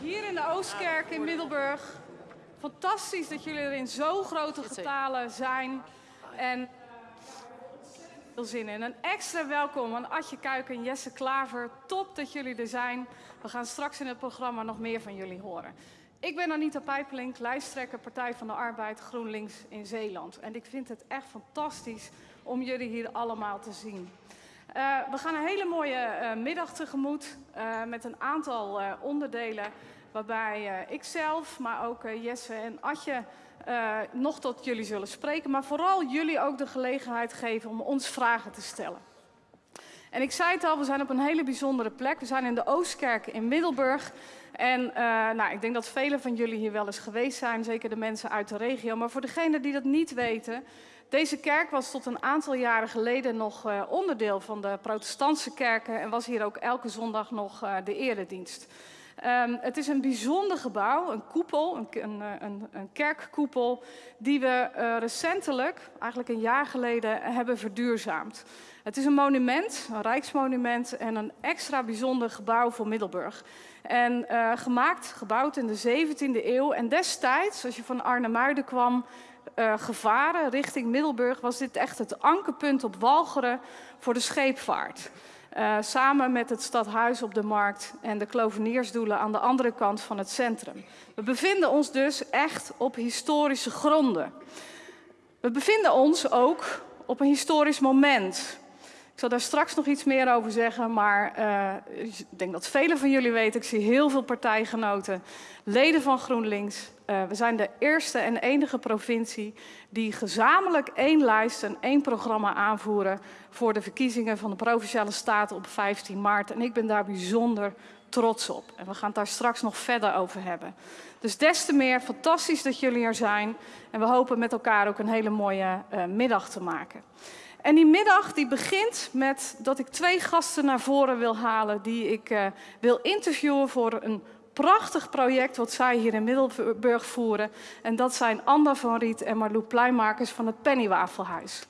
hier in de Oostkerk in Middelburg. Fantastisch dat jullie er in zo grote getalen zijn. En veel zin in. Een extra welkom aan Atje Kuiken en Jesse Klaver. Top dat jullie er zijn. We gaan straks in het programma nog meer van jullie horen. Ik ben Anita Pijpelink, lijsttrekker Partij van de Arbeid GroenLinks in Zeeland. En ik vind het echt fantastisch om jullie hier allemaal te zien. Uh, we gaan een hele mooie uh, middag tegemoet uh, met een aantal onderdelen waarbij ik zelf, maar ook Jesse en Atje nog tot jullie zullen spreken. Maar vooral jullie ook de gelegenheid geven om ons vragen te stellen. En ik zei het al, we zijn op een hele bijzondere plek. We zijn in de Oostkerk in Middelburg. En nou, ik denk dat velen van jullie hier wel eens geweest zijn, zeker de mensen uit de regio. Maar voor degenen die dat niet weten, deze kerk was tot een aantal jaren geleden nog uh, onderdeel van de protestantse kerken en was hier ook elke zondag nog uh, de eredienst. Um, het is een bijzonder gebouw, een koepel, een, een, een, een kerkkoepel, die we recentelijk, eigenlijk een jaar geleden, hebben verduurzaamd. Het is een monument, een rijksmonument en een extra bijzonder gebouw voor Middelburg. En gemaakt, gebouwd in de 17e eeuw. En destijds, als je van Arnhemuiden kwam, uh, gevaren richting Middelburg, was dit echt het ankerpunt op Walcheren voor de scheepvaart. Uh, samen met het stadhuis op de markt en de kloveniersdoelen aan de andere kant van het centrum. We bevinden ons dus echt op historische gronden. We bevinden ons ook op een historisch moment. Ik zal daar straks nog iets meer over zeggen, maar uh, ik denk dat velen van jullie weten, ik zie heel veel partijgenoten, leden van GroenLinks. Uh, we zijn de eerste en enige provincie die gezamenlijk één lijst en één programma aanvoeren voor de verkiezingen van de Provinciale Staten op 15 maart. En ik ben daar bijzonder trots op. En we gaan het daar straks nog verder over hebben. Dus des te meer fantastisch dat jullie er zijn. En we hopen met elkaar ook een hele mooie uh, middag te maken. En die middag die begint met dat ik twee gasten naar voren wil halen die ik uh, wil interviewen voor een prachtig project wat zij hier in Middelburg voeren. En dat zijn Anda van Riet en Marloes Pluimakers van het Pennywafelhuis.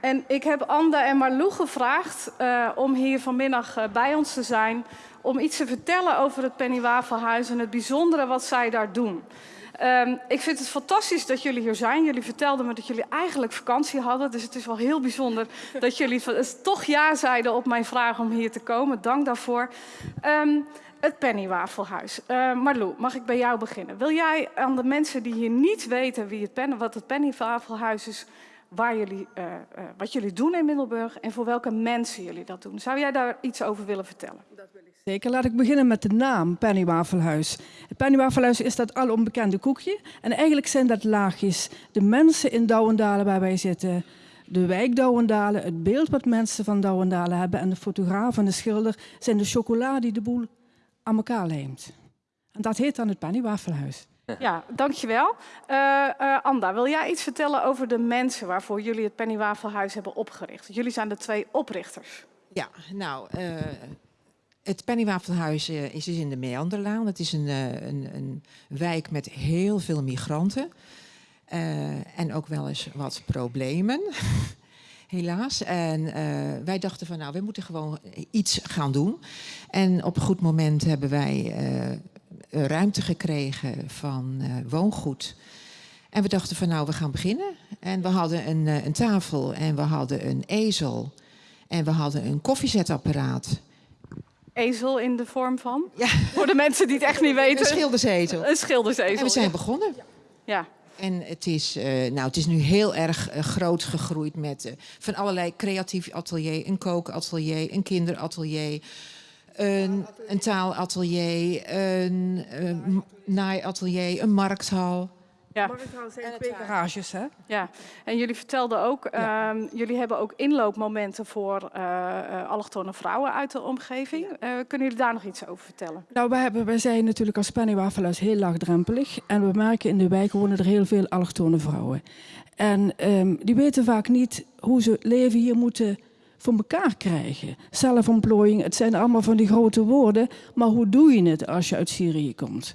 En ik heb Anda en Marlou gevraagd uh, om hier vanmiddag uh, bij ons te zijn. Om iets te vertellen over het Pennywafelhuis en het bijzondere wat zij daar doen. Um, ik vind het fantastisch dat jullie hier zijn. Jullie vertelden me dat jullie eigenlijk vakantie hadden. Dus het is wel heel bijzonder dat jullie toch ja zeiden op mijn vraag om hier te komen. Dank daarvoor. Um, het Pennywafelhuis. Uh, Marlou, mag ik bij jou beginnen? Wil jij aan de mensen die hier niet weten wie het pen, wat het Pennywafelhuis is, waar jullie, uh, uh, wat jullie doen in Middelburg en voor welke mensen jullie dat doen. Zou jij daar iets over willen vertellen? Dat wil ik zeker. Laat ik beginnen met de naam Pennywafelhuis. Het Pennywafelhuis is dat al onbekende koekje. En eigenlijk zijn dat laagjes. De mensen in Douwendalen waar wij zitten, de wijk Douwendalen, het beeld wat mensen van Douwendalen hebben en de fotograaf en de schilder zijn de chocola die de boel aan elkaar lijmt. En dat heet dan het Pennywafelhuis. Ja, dankjewel. Uh, uh, Anda, wil jij iets vertellen over de mensen waarvoor jullie het Pennywafelhuis hebben opgericht? Jullie zijn de twee oprichters. Ja, nou, uh, het Pennywafelhuis is dus in de Meanderlaan. Het is een, een, een wijk met heel veel migranten. en ook wel eens wat problemen. Helaas. En wij dachten van nou, we moeten gewoon iets gaan doen. En op een goed moment hebben wij ruimte gekregen van woongoed. En we dachten van nou, we gaan beginnen. En we hadden een, een tafel en we hadden een ezel. En we hadden een koffiezetapparaat. Ezel in de vorm van? Ja. Voor de mensen die het echt niet weten. Een schildersezel. Een schildersezel. En we zijn begonnen. Ja. En het is, uh, nou, het is nu heel erg uh, groot gegroeid met uh, van allerlei creatief atelier, een kookatelier, een kinderatelier, een, een taalatelier, een, een naaiatelier, een markthal. Ja. Zijn twee garages, hè? Ja, en jullie vertelden ook, ja. um, jullie hebben ook inloopmomenten voor uh, allochtone vrouwen uit de omgeving. Uh, kunnen jullie daar nog iets over vertellen? Nou, we, hebben, we zijn natuurlijk als Pennywaffelhuis heel laagdrempelig. En we merken in de wijk wonen er heel veel allochtone vrouwen. En um, die weten vaak niet hoe ze leven hier moeten voor elkaar krijgen. Zelfontplooiing, het zijn allemaal van die grote woorden, maar hoe doe je het als je uit Syrië komt?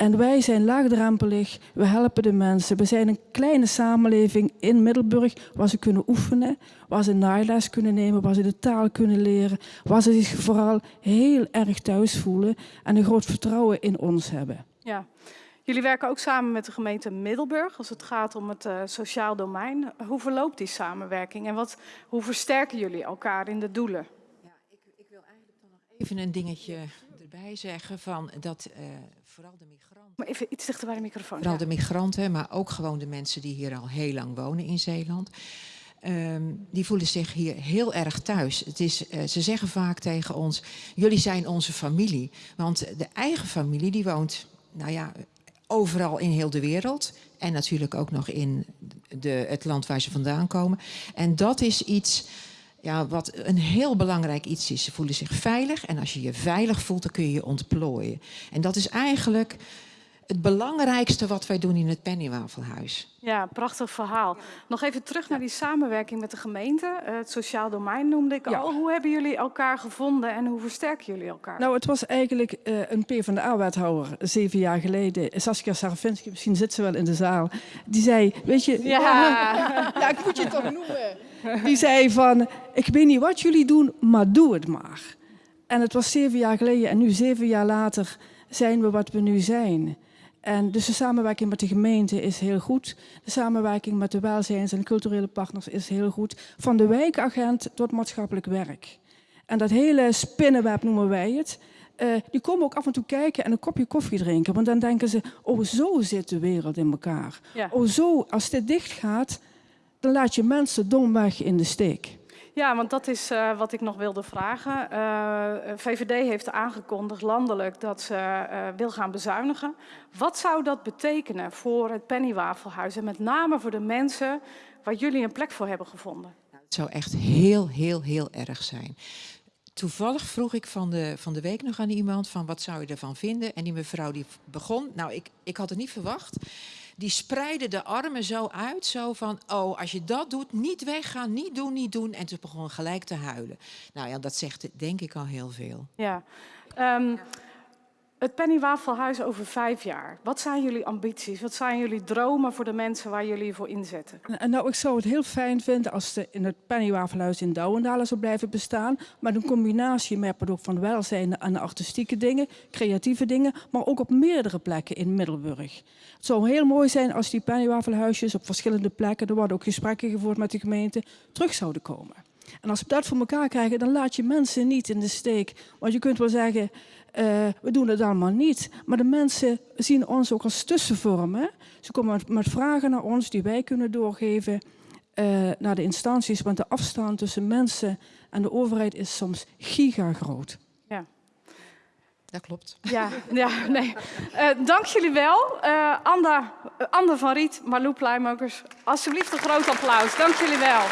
En wij zijn laagdrempelig, we helpen de mensen. We zijn een kleine samenleving in Middelburg waar ze kunnen oefenen, waar ze naailes kunnen nemen, waar ze de taal kunnen leren, waar ze zich vooral heel erg thuis voelen en een groot vertrouwen in ons hebben. Ja. Jullie werken ook samen met de gemeente Middelburg als het gaat om het uh, sociaal domein. Hoe verloopt die samenwerking en wat, hoe versterken jullie elkaar in de doelen? Ja, ik, ik wil eigenlijk dan nog even een dingetje erbij zeggen van dat uh, vooral de migranten. Maar even iets dichter bij de microfoon. Vooral ja. de migranten, maar ook gewoon de mensen die hier al heel lang wonen in Zeeland. Um, die voelen zich hier heel erg thuis. Het is, uh, ze zeggen vaak tegen ons, jullie zijn onze familie. Want de eigen familie die woont, nou ja, overal in heel de wereld. En natuurlijk ook nog in de, het land waar ze vandaan komen. En dat is iets ja, wat een heel belangrijk iets is. Ze voelen zich veilig en als je je veilig voelt, dan kun je je ontplooien. En dat is eigenlijk het belangrijkste wat wij doen in het Pennywafelhuis. Ja, prachtig verhaal. Nog even terug naar die samenwerking met de gemeente. Eh, het sociaal domein noemde ik al. Hoe hebben jullie elkaar gevonden en hoe versterken jullie elkaar? Nou, het was eigenlijk uh, een PvdA-wethouder zeven jaar geleden. Saskia Sarafinski, misschien zit ze wel in de zaal. Die zei, weet je... Ja, ja ik moet je toch noemen. Die zei van, ik weet niet wat jullie doen, maar doe het maar. En het was zeven jaar geleden en nu zeven jaar later zijn we wat we nu zijn. En dus de samenwerking met de gemeente is heel goed. De samenwerking met de welzijns- en culturele partners is heel goed. Van de wijkagent tot maatschappelijk werk. En dat hele spinnenweb noemen wij het. Uh, die komen ook af en toe kijken en een kopje koffie drinken. Want dan denken ze, oh zo zit de wereld in elkaar. Ja. Oh zo, als dit dicht gaat, dan laat je mensen domweg in de steek. Ja, want dat is uh, wat ik nog wilde vragen. Eh, VVD heeft aangekondigd landelijk dat ze uh, wil gaan bezuinigen. Wat zou dat betekenen voor het Pennywafelhuis en met name voor de mensen waar jullie een plek voor hebben gevonden? Nou, het zou echt heel, heel, heel erg zijn. Toevallig vroeg ik van de, van de week nog aan iemand van wat zou je ervan vinden? En die mevrouw die begon, nou ik, ik had het niet verwacht die spreiden de armen zo uit, zo van, oh, als je dat doet, niet weggaan, niet doen, niet doen. En ze begon gelijk te huilen. Nou ja, dat zegt denk ik al heel veel. Ja. Um, het Pennywafelhuis over vijf jaar. Wat zijn jullie ambities? Wat zijn jullie dromen voor de mensen waar jullie voor inzetten? Nou, ik zou het heel fijn vinden als de, in het Pennywafelhuis in Douwendalen zou blijven bestaan. Maar een combinatie met van welzijn en artistieke dingen, creatieve dingen. Maar ook op meerdere plekken in Middelburg. Het zou heel mooi zijn als die Pennywafelhuisjes op verschillende plekken, er worden ook gesprekken gevoerd met de gemeente, terug zouden komen. En als we dat voor elkaar krijgen, dan laat je mensen niet in de steek. Want je kunt wel zeggen, uh, we doen het allemaal niet. Maar de mensen zien ons ook als tussenvorm. Hè? Ze komen met vragen naar ons die wij kunnen doorgeven uh, naar de instanties. Want de afstand tussen mensen en de overheid is soms gigagroot. Ja. Dat klopt. Ja, ja nee. Uh, dank jullie wel. Uh, Anda, Ander van Riet, Marloe Pluimokers. Alsjeblieft een groot applaus. Dank jullie wel.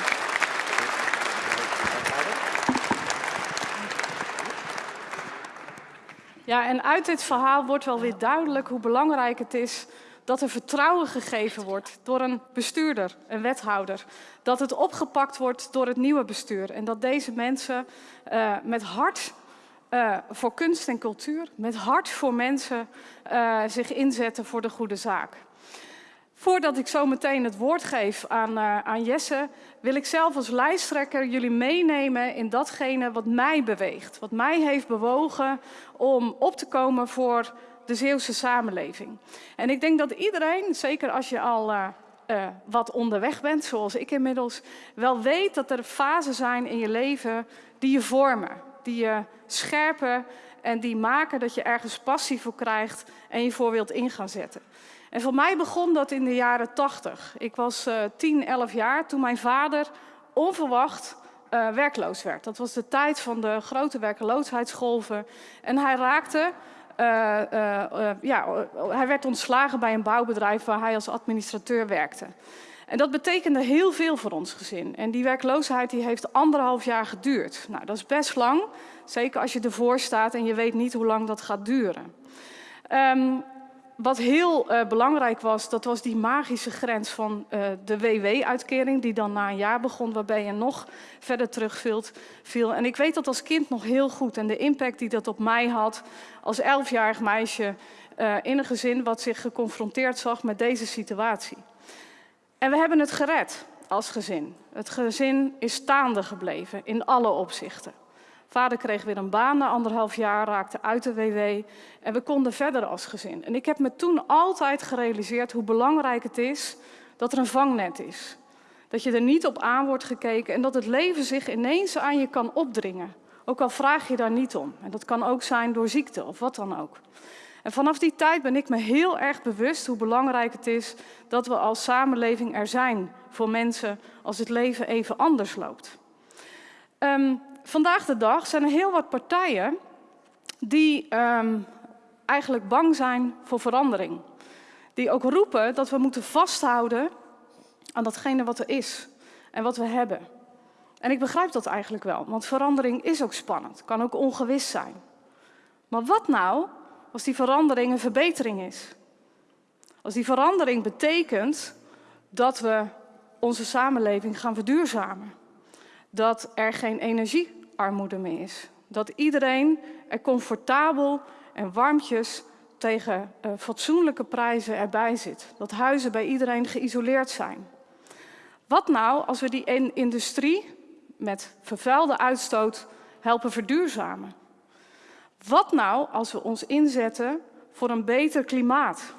Ja, en uit dit verhaal wordt wel weer duidelijk hoe belangrijk het is dat er vertrouwen gegeven wordt door een bestuurder, een wethouder. Dat het opgepakt wordt door het nieuwe bestuur. En dat deze mensen uh, met hart uh, voor kunst en cultuur, met hart voor mensen uh, zich inzetten voor de goede zaak. Voordat ik zo meteen het woord geef aan, aan Jesse, wil ik zelf als lijsttrekker jullie meenemen in datgene wat mij beweegt. Wat mij heeft bewogen om op te komen voor de Zeeuwse samenleving. En ik denk dat iedereen, zeker als je al uh, uh, wat onderweg bent, zoals ik inmiddels, wel weet dat er fasen zijn in je leven die je vormen. Die je scherpen en die maken dat je ergens passie voor krijgt en je voor wilt in gaan zetten. En voor mij begon dat in de jaren 80. Ik was uh, 10, 11 jaar toen mijn vader onverwacht uh, werkloos werd. Dat was de tijd van de grote werkeloosheidsgolven. En hij raakte, uh, uh, ja, hij werd ontslagen bij een bouwbedrijf waar hij als administrateur werkte. En dat betekende heel veel voor ons gezin. En die werkloosheid die heeft anderhalf jaar geduurd. Nou, dat is best lang. Zeker als je ervoor staat en je weet niet hoe lang dat gaat duren. Um, wat heel uh, belangrijk was, dat was die magische grens van uh, de WW-uitkering, die dan na een jaar begon, waarbij je nog verder terugviel. En ik weet dat als kind nog heel goed en de impact die dat op mij had, als elfjarig meisje, uh, in een gezin wat zich geconfronteerd zag met deze situatie. En we hebben het gered als gezin. Het gezin is staande gebleven in alle opzichten. Vader kreeg weer een baan na anderhalf jaar, raakte uit de WW en we konden verder als gezin. En ik heb me toen altijd gerealiseerd hoe belangrijk het is dat er een vangnet is. Dat je er niet op aan wordt gekeken en dat het leven zich ineens aan je kan opdringen. Ook al vraag je daar niet om. En dat kan ook zijn door ziekte of wat dan ook. En vanaf die tijd ben ik me heel erg bewust hoe belangrijk het is dat we als samenleving er zijn voor mensen als het leven even anders loopt. Um, vandaag de dag zijn er heel wat partijen die um, eigenlijk bang zijn voor verandering. Die ook roepen dat we moeten vasthouden aan datgene wat er is en wat we hebben. En ik begrijp dat eigenlijk wel, want verandering is ook spannend, kan ook ongewis zijn. Maar wat nou als die verandering een verbetering is? Als die verandering betekent dat we onze samenleving gaan verduurzamen. Dat er geen energiearmoede meer is. Dat iedereen er comfortabel en warmtjes tegen uh, fatsoenlijke prijzen erbij zit. Dat huizen bij iedereen geïsoleerd zijn. Wat nou als we die industrie met vervuilde uitstoot helpen verduurzamen? Wat nou als we ons inzetten voor een beter klimaat?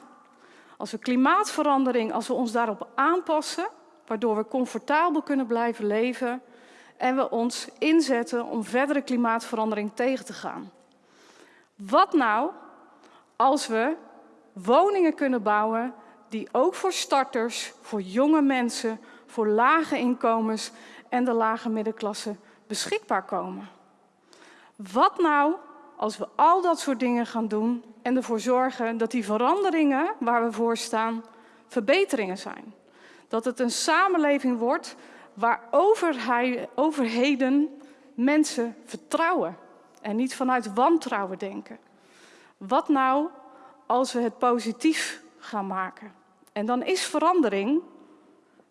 Als we klimaatverandering, als we ons daarop aanpassen, waardoor we comfortabel kunnen blijven leven en we ons inzetten om verdere klimaatverandering tegen te gaan. Wat nou als we woningen kunnen bouwen die ook voor starters, voor jonge mensen, voor lage inkomens en de lage middenklasse beschikbaar komen? Wat nou als we al dat soort dingen gaan doen en ervoor zorgen dat die veranderingen waar we voor staan verbeteringen zijn? Dat het een samenleving wordt waar overheden mensen vertrouwen en niet vanuit wantrouwen denken. Wat nou als we het positief gaan maken? En dan is verandering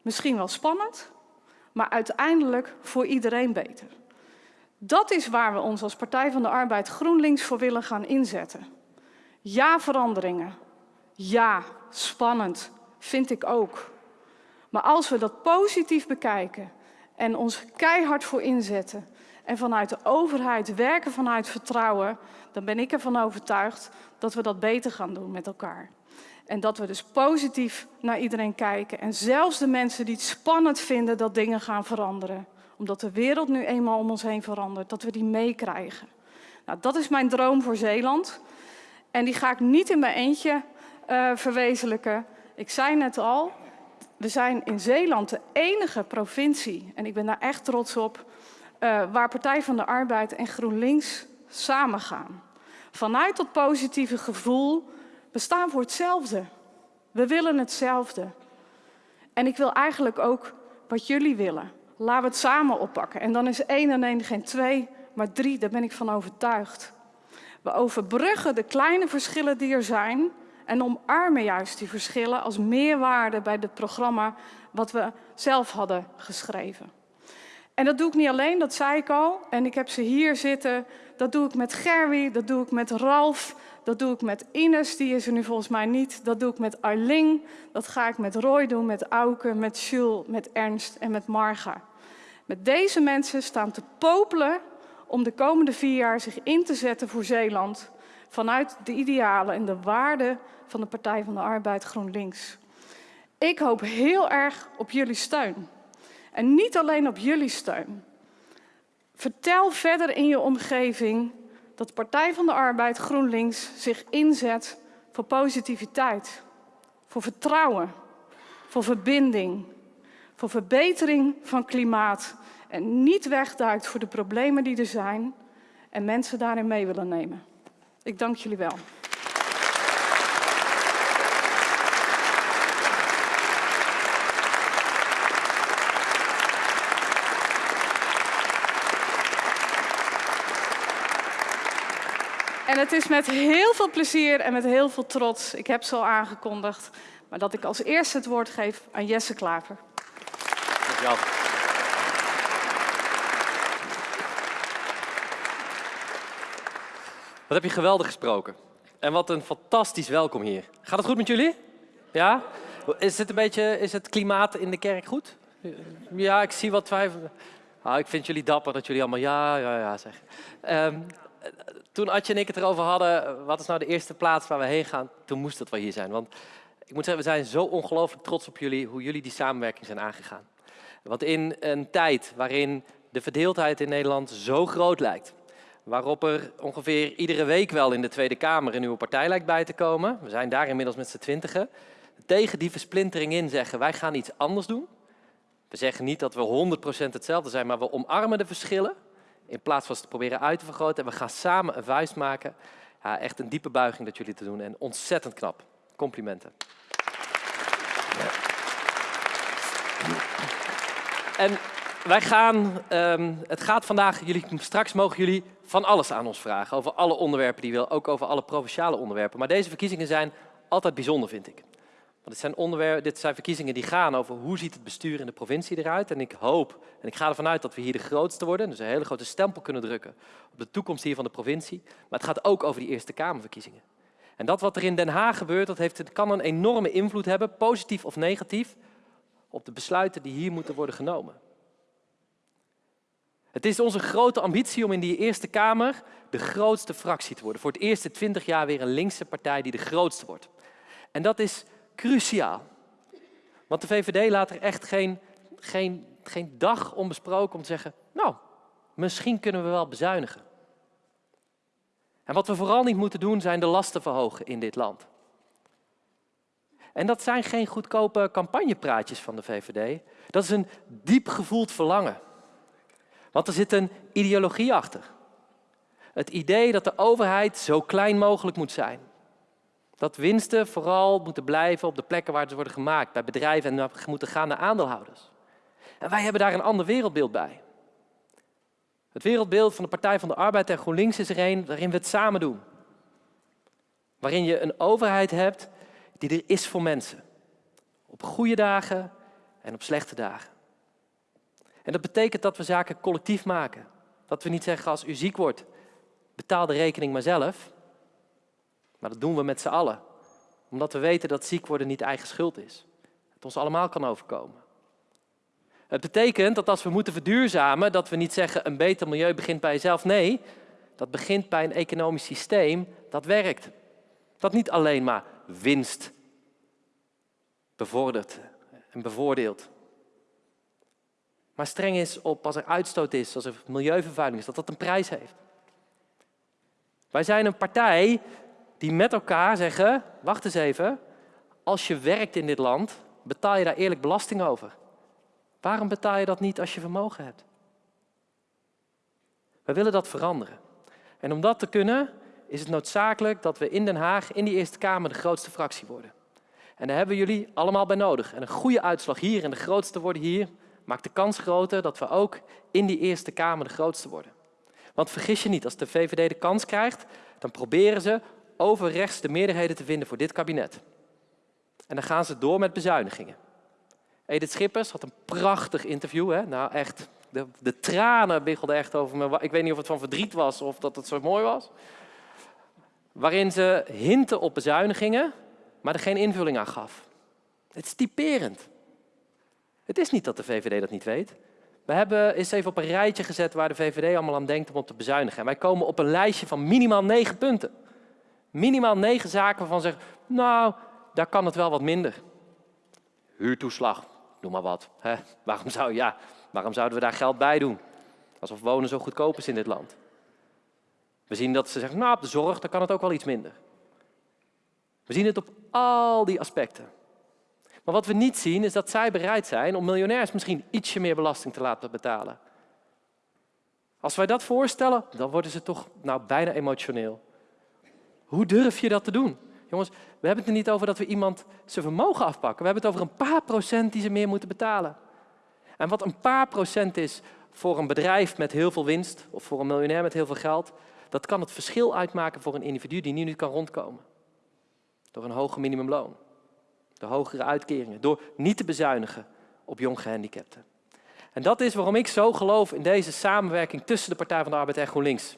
misschien wel spannend, maar uiteindelijk voor iedereen beter. Dat is waar we ons als Partij van de Arbeid GroenLinks voor willen gaan inzetten. Ja, veranderingen. Ja, spannend. Vind ik ook. Maar als we dat positief bekijken en ons keihard voor inzetten en vanuit de overheid werken vanuit vertrouwen, dan ben ik ervan overtuigd dat we dat beter gaan doen met elkaar. En dat we dus positief naar iedereen kijken. En zelfs de mensen die het spannend vinden dat dingen gaan veranderen. Omdat de wereld nu eenmaal om ons heen verandert. Dat we die meekrijgen. Nou, dat is mijn droom voor Zeeland. En die ga ik niet in mijn eentje uh, verwezenlijken. Ik zei net al, we zijn in Zeeland de enige provincie, en ik ben daar echt trots op, uh, waar Partij van de Arbeid en GroenLinks samengaan. Vanuit dat positieve gevoel, we staan voor hetzelfde. We willen hetzelfde. En ik wil eigenlijk ook wat jullie willen. Laten we het samen oppakken. En dan is één en één geen twee, maar drie, daar ben ik van overtuigd. We overbruggen de kleine verschillen die er zijn en omarmen juist die verschillen als meerwaarde bij het programma wat we zelf hadden geschreven. En dat doe ik niet alleen, dat zei ik al. En ik heb ze hier zitten. Dat doe ik met Gerwie, dat doe ik met Ralf, dat doe ik met Ines, die is er nu volgens mij niet. Dat doe ik met Arling, dat ga ik met Roy doen, met Auke, met Jules, met Ernst en met Marga. Met deze mensen staan te popelen om de komende vier jaar zich in te zetten voor Zeeland vanuit de idealen en de waarden van de Partij van de Arbeid GroenLinks. Ik hoop heel erg op jullie steun. En niet alleen op jullie steun. Vertel verder in je omgeving dat de Partij van de Arbeid GroenLinks zich inzet voor positiviteit, voor vertrouwen, voor verbinding, voor verbetering van klimaat en niet wegduikt voor de problemen die er zijn en mensen daarin mee willen nemen. Ik dank jullie wel. En het is met heel veel plezier en met heel veel trots, ik heb ze al aangekondigd, maar dat ik als eerste het woord geef aan Jesse Klaver. Wat heb je geweldig gesproken. En wat een fantastisch welkom hier. Gaat het goed met jullie? Ja? Is het een beetje, is het klimaat in de kerk goed? Ja, ik zie wat twijfel. Ah, ik vind jullie dapper dat jullie allemaal ja, ja, ja zeggen. Um, toen Adje en ik het erover hadden, wat is nou de eerste plaats waar we heen gaan, toen moest het wel hier zijn. Want ik moet zeggen, we zijn zo ongelooflijk trots op jullie, hoe jullie die samenwerking zijn aangegaan. Want in een tijd waarin de verdeeldheid in Nederland zo groot lijkt, waarop er ongeveer iedere week wel in de Tweede Kamer een nieuwe partij lijkt bij te komen, we zijn daar inmiddels met z'n twintigen, tegen die versplintering in zeggen, wij gaan iets anders doen. We zeggen niet dat we 100% hetzelfde zijn, maar we omarmen de verschillen in plaats van ze te proberen uit te vergroten. En we gaan samen een vuist maken. Ja, echt een diepe buiging dat jullie te doen en ontzettend knap. Complimenten. En wij gaan, um, het gaat vandaag, jullie, straks mogen jullie van alles aan ons vragen. Over alle onderwerpen die je wil, ook over alle provinciale onderwerpen. Maar deze verkiezingen zijn altijd bijzonder, vind ik. Dit zijn, onderwerpen, dit zijn verkiezingen die gaan over hoe ziet het bestuur in de provincie eruit. En ik hoop, en ik ga ervan uit dat we hier de grootste worden. Dus een hele grote stempel kunnen drukken op de toekomst hier van de provincie. Maar het gaat ook over die Eerste Kamerverkiezingen. En dat wat er in Den Haag gebeurt, dat heeft, kan een enorme invloed hebben, positief of negatief, op de besluiten die hier moeten worden genomen. Het is onze grote ambitie om in die Eerste Kamer de grootste fractie te worden. Voor het eerste twintig jaar weer een linkse partij die de grootste wordt. En dat is cruciaal. Want de VVD laat er echt geen, geen, geen dag onbesproken om te zeggen, nou, misschien kunnen we wel bezuinigen. En wat we vooral niet moeten doen, zijn de lasten verhogen in dit land. En dat zijn geen goedkope campagnepraatjes van de VVD. Dat is een diep gevoeld verlangen. Want er zit een ideologie achter. Het idee dat de overheid zo klein mogelijk moet zijn. Dat winsten vooral moeten blijven op de plekken waar ze worden gemaakt, bij bedrijven en moeten gaan naar aandeelhouders. En wij hebben daar een ander wereldbeeld bij. Het wereldbeeld van de Partij van de Arbeid en GroenLinks is er een waarin we het samen doen. Waarin je een overheid hebt die er is voor mensen. Op goede dagen en op slechte dagen. En dat betekent dat we zaken collectief maken. Dat we niet zeggen als u ziek wordt, betaal de rekening maar zelf. Maar dat doen we met z'n allen. Omdat we weten dat ziek worden niet eigen schuld is. Het ons allemaal kan overkomen. Het betekent dat als we moeten verduurzamen, dat we niet zeggen een beter milieu begint bij jezelf. Nee, dat begint bij een economisch systeem dat werkt. Dat niet alleen maar winst bevordert en bevoordeelt. Maar streng is op als er uitstoot is, als er milieuvervuiling is, dat dat een prijs heeft. Wij zijn een partij die met elkaar zeggen, wacht eens even, als je werkt in dit land, betaal je daar eerlijk belasting over. Waarom betaal je dat niet als je vermogen hebt? We willen dat veranderen. En om dat te kunnen, is het noodzakelijk dat we in Den Haag, in die Eerste Kamer, de grootste fractie worden. En daar hebben jullie allemaal bij nodig. En een goede uitslag hier en de grootste worden hier, maakt de kans groter dat we ook in die Eerste Kamer de grootste worden. Want vergis je niet, als de VVD de kans krijgt, dan proberen ze over rechts de meerderheden te vinden voor dit kabinet. En dan gaan ze door met bezuinigingen. Edith Schippers had een prachtig interview. Hè? Nou, echt, de, de tranen biggelden echt over me. Ik weet niet of het van verdriet was of dat het zo mooi was. Waarin ze hinten op bezuinigingen, maar er geen invulling aan gaf. Het is typerend. Het is niet dat de VVD dat niet weet. We hebben eens even op een rijtje gezet waar de VVD allemaal aan denkt om op te bezuinigen. En wij komen op een lijstje van minimaal negen punten. Minimaal negen zaken waarvan zeggen, nou, daar kan het wel wat minder. Huurtoeslag, noem maar wat. Hè? Waarom, zou, ja, waarom zouden we daar geld bij doen? Alsof wonen zo goedkoop is in dit land. We zien dat ze zeggen, nou, op de zorg, daar kan het ook wel iets minder. We zien het op al die aspecten. Maar wat we niet zien, is dat zij bereid zijn om miljonairs misschien ietsje meer belasting te laten betalen. Als wij dat voorstellen, dan worden ze toch nou, bijna emotioneel. Hoe durf je dat te doen? Jongens, we hebben het er niet over dat we iemand zijn vermogen afpakken. We hebben het over een paar procent die ze meer moeten betalen. En wat een paar procent is voor een bedrijf met heel veel winst of voor een miljonair met heel veel geld, dat kan het verschil uitmaken voor een individu die nu niet kan rondkomen. Door een hoger minimumloon, de hogere uitkeringen, door niet te bezuinigen op jong gehandicapten. En dat is waarom ik zo geloof in deze samenwerking tussen de Partij van de Arbeid en GroenLinks.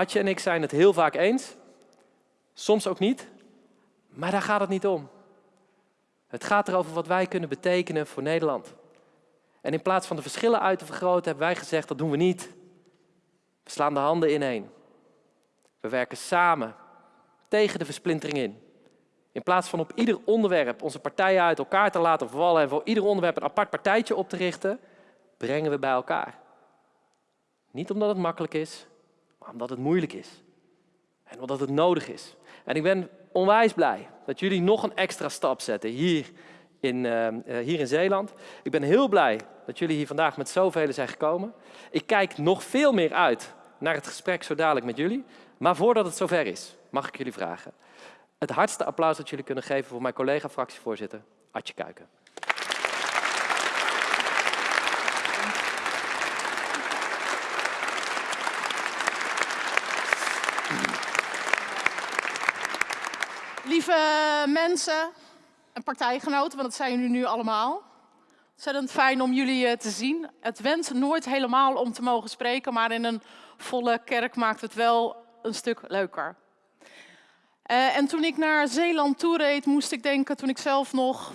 Atje en ik zijn het heel vaak eens. Soms ook niet, maar daar gaat het niet om. Het gaat erover wat wij kunnen betekenen voor Nederland. En in plaats van de verschillen uit te vergroten, hebben wij gezegd dat doen we niet. We slaan de handen ineen. We werken samen tegen de versplintering in. In plaats van op ieder onderwerp onze partijen uit elkaar te laten vallen en voor ieder onderwerp een apart partijtje op te richten, brengen we bij elkaar. Niet omdat het makkelijk is, omdat het moeilijk is. En omdat het nodig is. En ik ben onwijs blij dat jullie nog een extra stap zetten hier in, uh, hier in Zeeland. Ik ben heel blij dat jullie hier vandaag met zoveel zijn gekomen. Ik kijk nog veel meer uit naar het gesprek zo dadelijk met jullie. Maar voordat het zover is, mag ik jullie vragen. Het hardste applaus dat jullie kunnen geven voor mijn collega fractievoorzitter, Adje Kuiken. Lieve mensen en partijgenoten, want dat zijn jullie nu allemaal. Ontzettend fijn om jullie eh, te zien. Het went nooit helemaal om te mogen spreken, maar in een volle kerk maakt het wel een stuk leuker. Uh, en toen ik naar Zeeland toereed, moest ik denken, toen ik zelf nog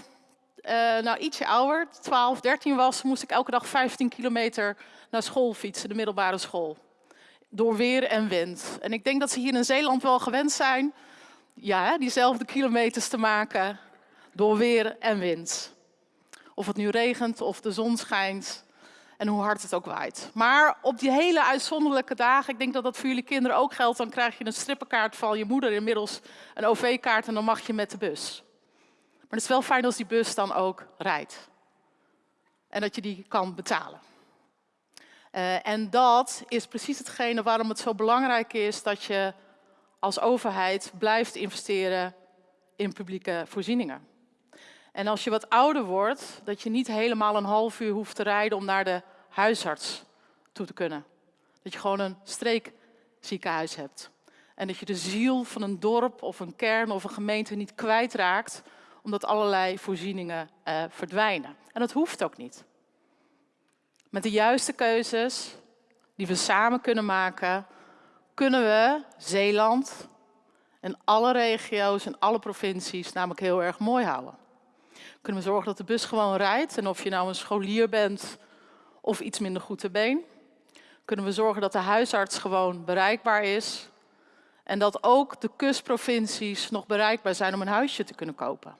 uh, nou, ietsje ouder, 12, 13 was, moest ik elke dag 15 kilometer naar school fietsen, de middelbare school. Door weer en wind. En ik denk dat ze hier in Zeeland wel gewend zijn ja, diezelfde kilometers te maken door weer en wind. Of het nu regent of de zon schijnt en hoe hard het ook waait. Maar op die hele uitzonderlijke dagen, ik denk dat dat voor jullie kinderen ook geldt, dan krijg je een strippenkaart van je moeder, inmiddels een OV-kaart en dan mag je met de bus. Maar het is wel fijn als die bus dan ook rijdt. En dat je die kan betalen. Uh, en dat is precies hetgene waarom het zo belangrijk is dat je als overheid blijft investeren in publieke voorzieningen. En als je wat ouder wordt, dat je niet helemaal een half uur hoeft te rijden om naar de huisarts toe te kunnen. Dat je gewoon een streekziekenhuis hebt. En dat je de ziel van een dorp of een kern of een gemeente niet kwijtraakt, omdat allerlei voorzieningen uh, verdwijnen. En dat hoeft ook niet. Met de juiste keuzes die we samen kunnen maken, kunnen we Zeeland en alle regio's en alle provincies namelijk heel erg mooi houden. Kunnen we zorgen dat de bus gewoon rijdt en of je nou een scholier bent of iets minder goed te been. Kunnen we zorgen dat de huisarts gewoon bereikbaar is. En dat ook de kustprovincies nog bereikbaar zijn om een huisje te kunnen kopen.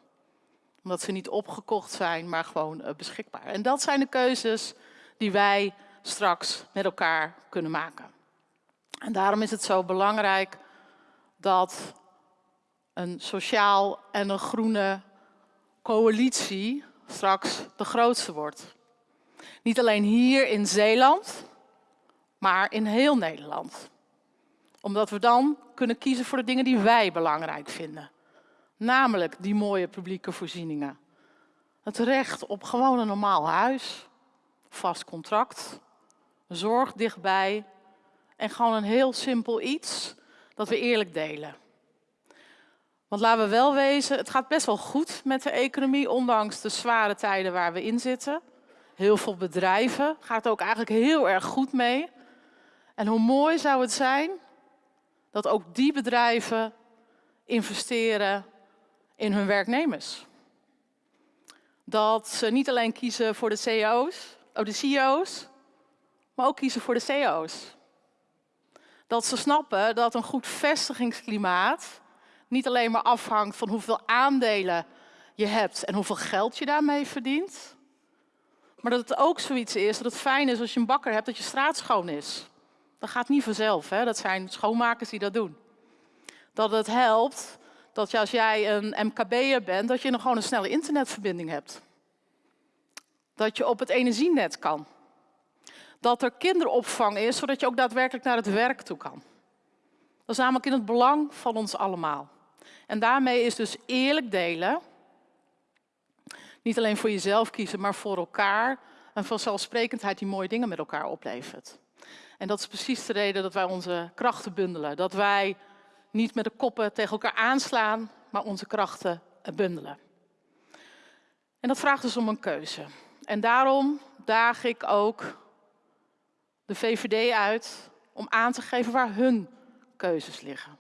Omdat ze niet opgekocht zijn, maar gewoon uh, beschikbaar. En dat zijn de keuzes die wij straks met elkaar kunnen maken. En daarom is het zo belangrijk dat een sociaal en een groene coalitie straks de grootste wordt. Niet alleen hier in Zeeland, maar in heel Nederland. Omdat we dan kunnen kiezen voor de dingen die wij belangrijk vinden. Namelijk die mooie publieke voorzieningen. Het recht op gewoon een normaal huis, vast contract, zorg dichtbij en gewoon een heel simpel iets dat we eerlijk delen. Want laten we wel wezen, het gaat best wel goed met de economie, ondanks de zware tijden waar we in zitten. Heel veel bedrijven gaat ook eigenlijk heel erg goed mee. En hoe mooi zou het zijn dat ook die bedrijven investeren in hun werknemers. Dat ze niet alleen kiezen voor de CEO's, oh de CEO's, maar ook kiezen voor de CEO's. Dat ze snappen dat een goed vestigingsklimaat niet alleen maar afhangt van hoeveel aandelen je hebt en hoeveel geld je daarmee verdient. Maar dat het ook zoiets is dat het fijn is als je een bakker hebt dat je straat schoon is. Dat gaat niet vanzelf, hè? dat zijn schoonmakers die dat doen. Dat het helpt dat als jij een MKB'er bent, dat je nog gewoon een snelle internetverbinding hebt. Dat je op het energienet kan dat er kinderopvang is, zodat je ook daadwerkelijk naar het werk toe kan. Dat is namelijk in het belang van ons allemaal. En daarmee is dus eerlijk delen, niet alleen voor jezelf kiezen, maar voor elkaar, een vanzelfsprekendheid die mooie dingen met elkaar oplevert. En dat is precies de reden dat wij onze krachten bundelen. Dat wij niet met de koppen tegen elkaar aanslaan, maar onze krachten bundelen. En dat vraagt dus om een keuze. En daarom daag ik ook de VVD uit om aan te geven waar hun keuzes liggen.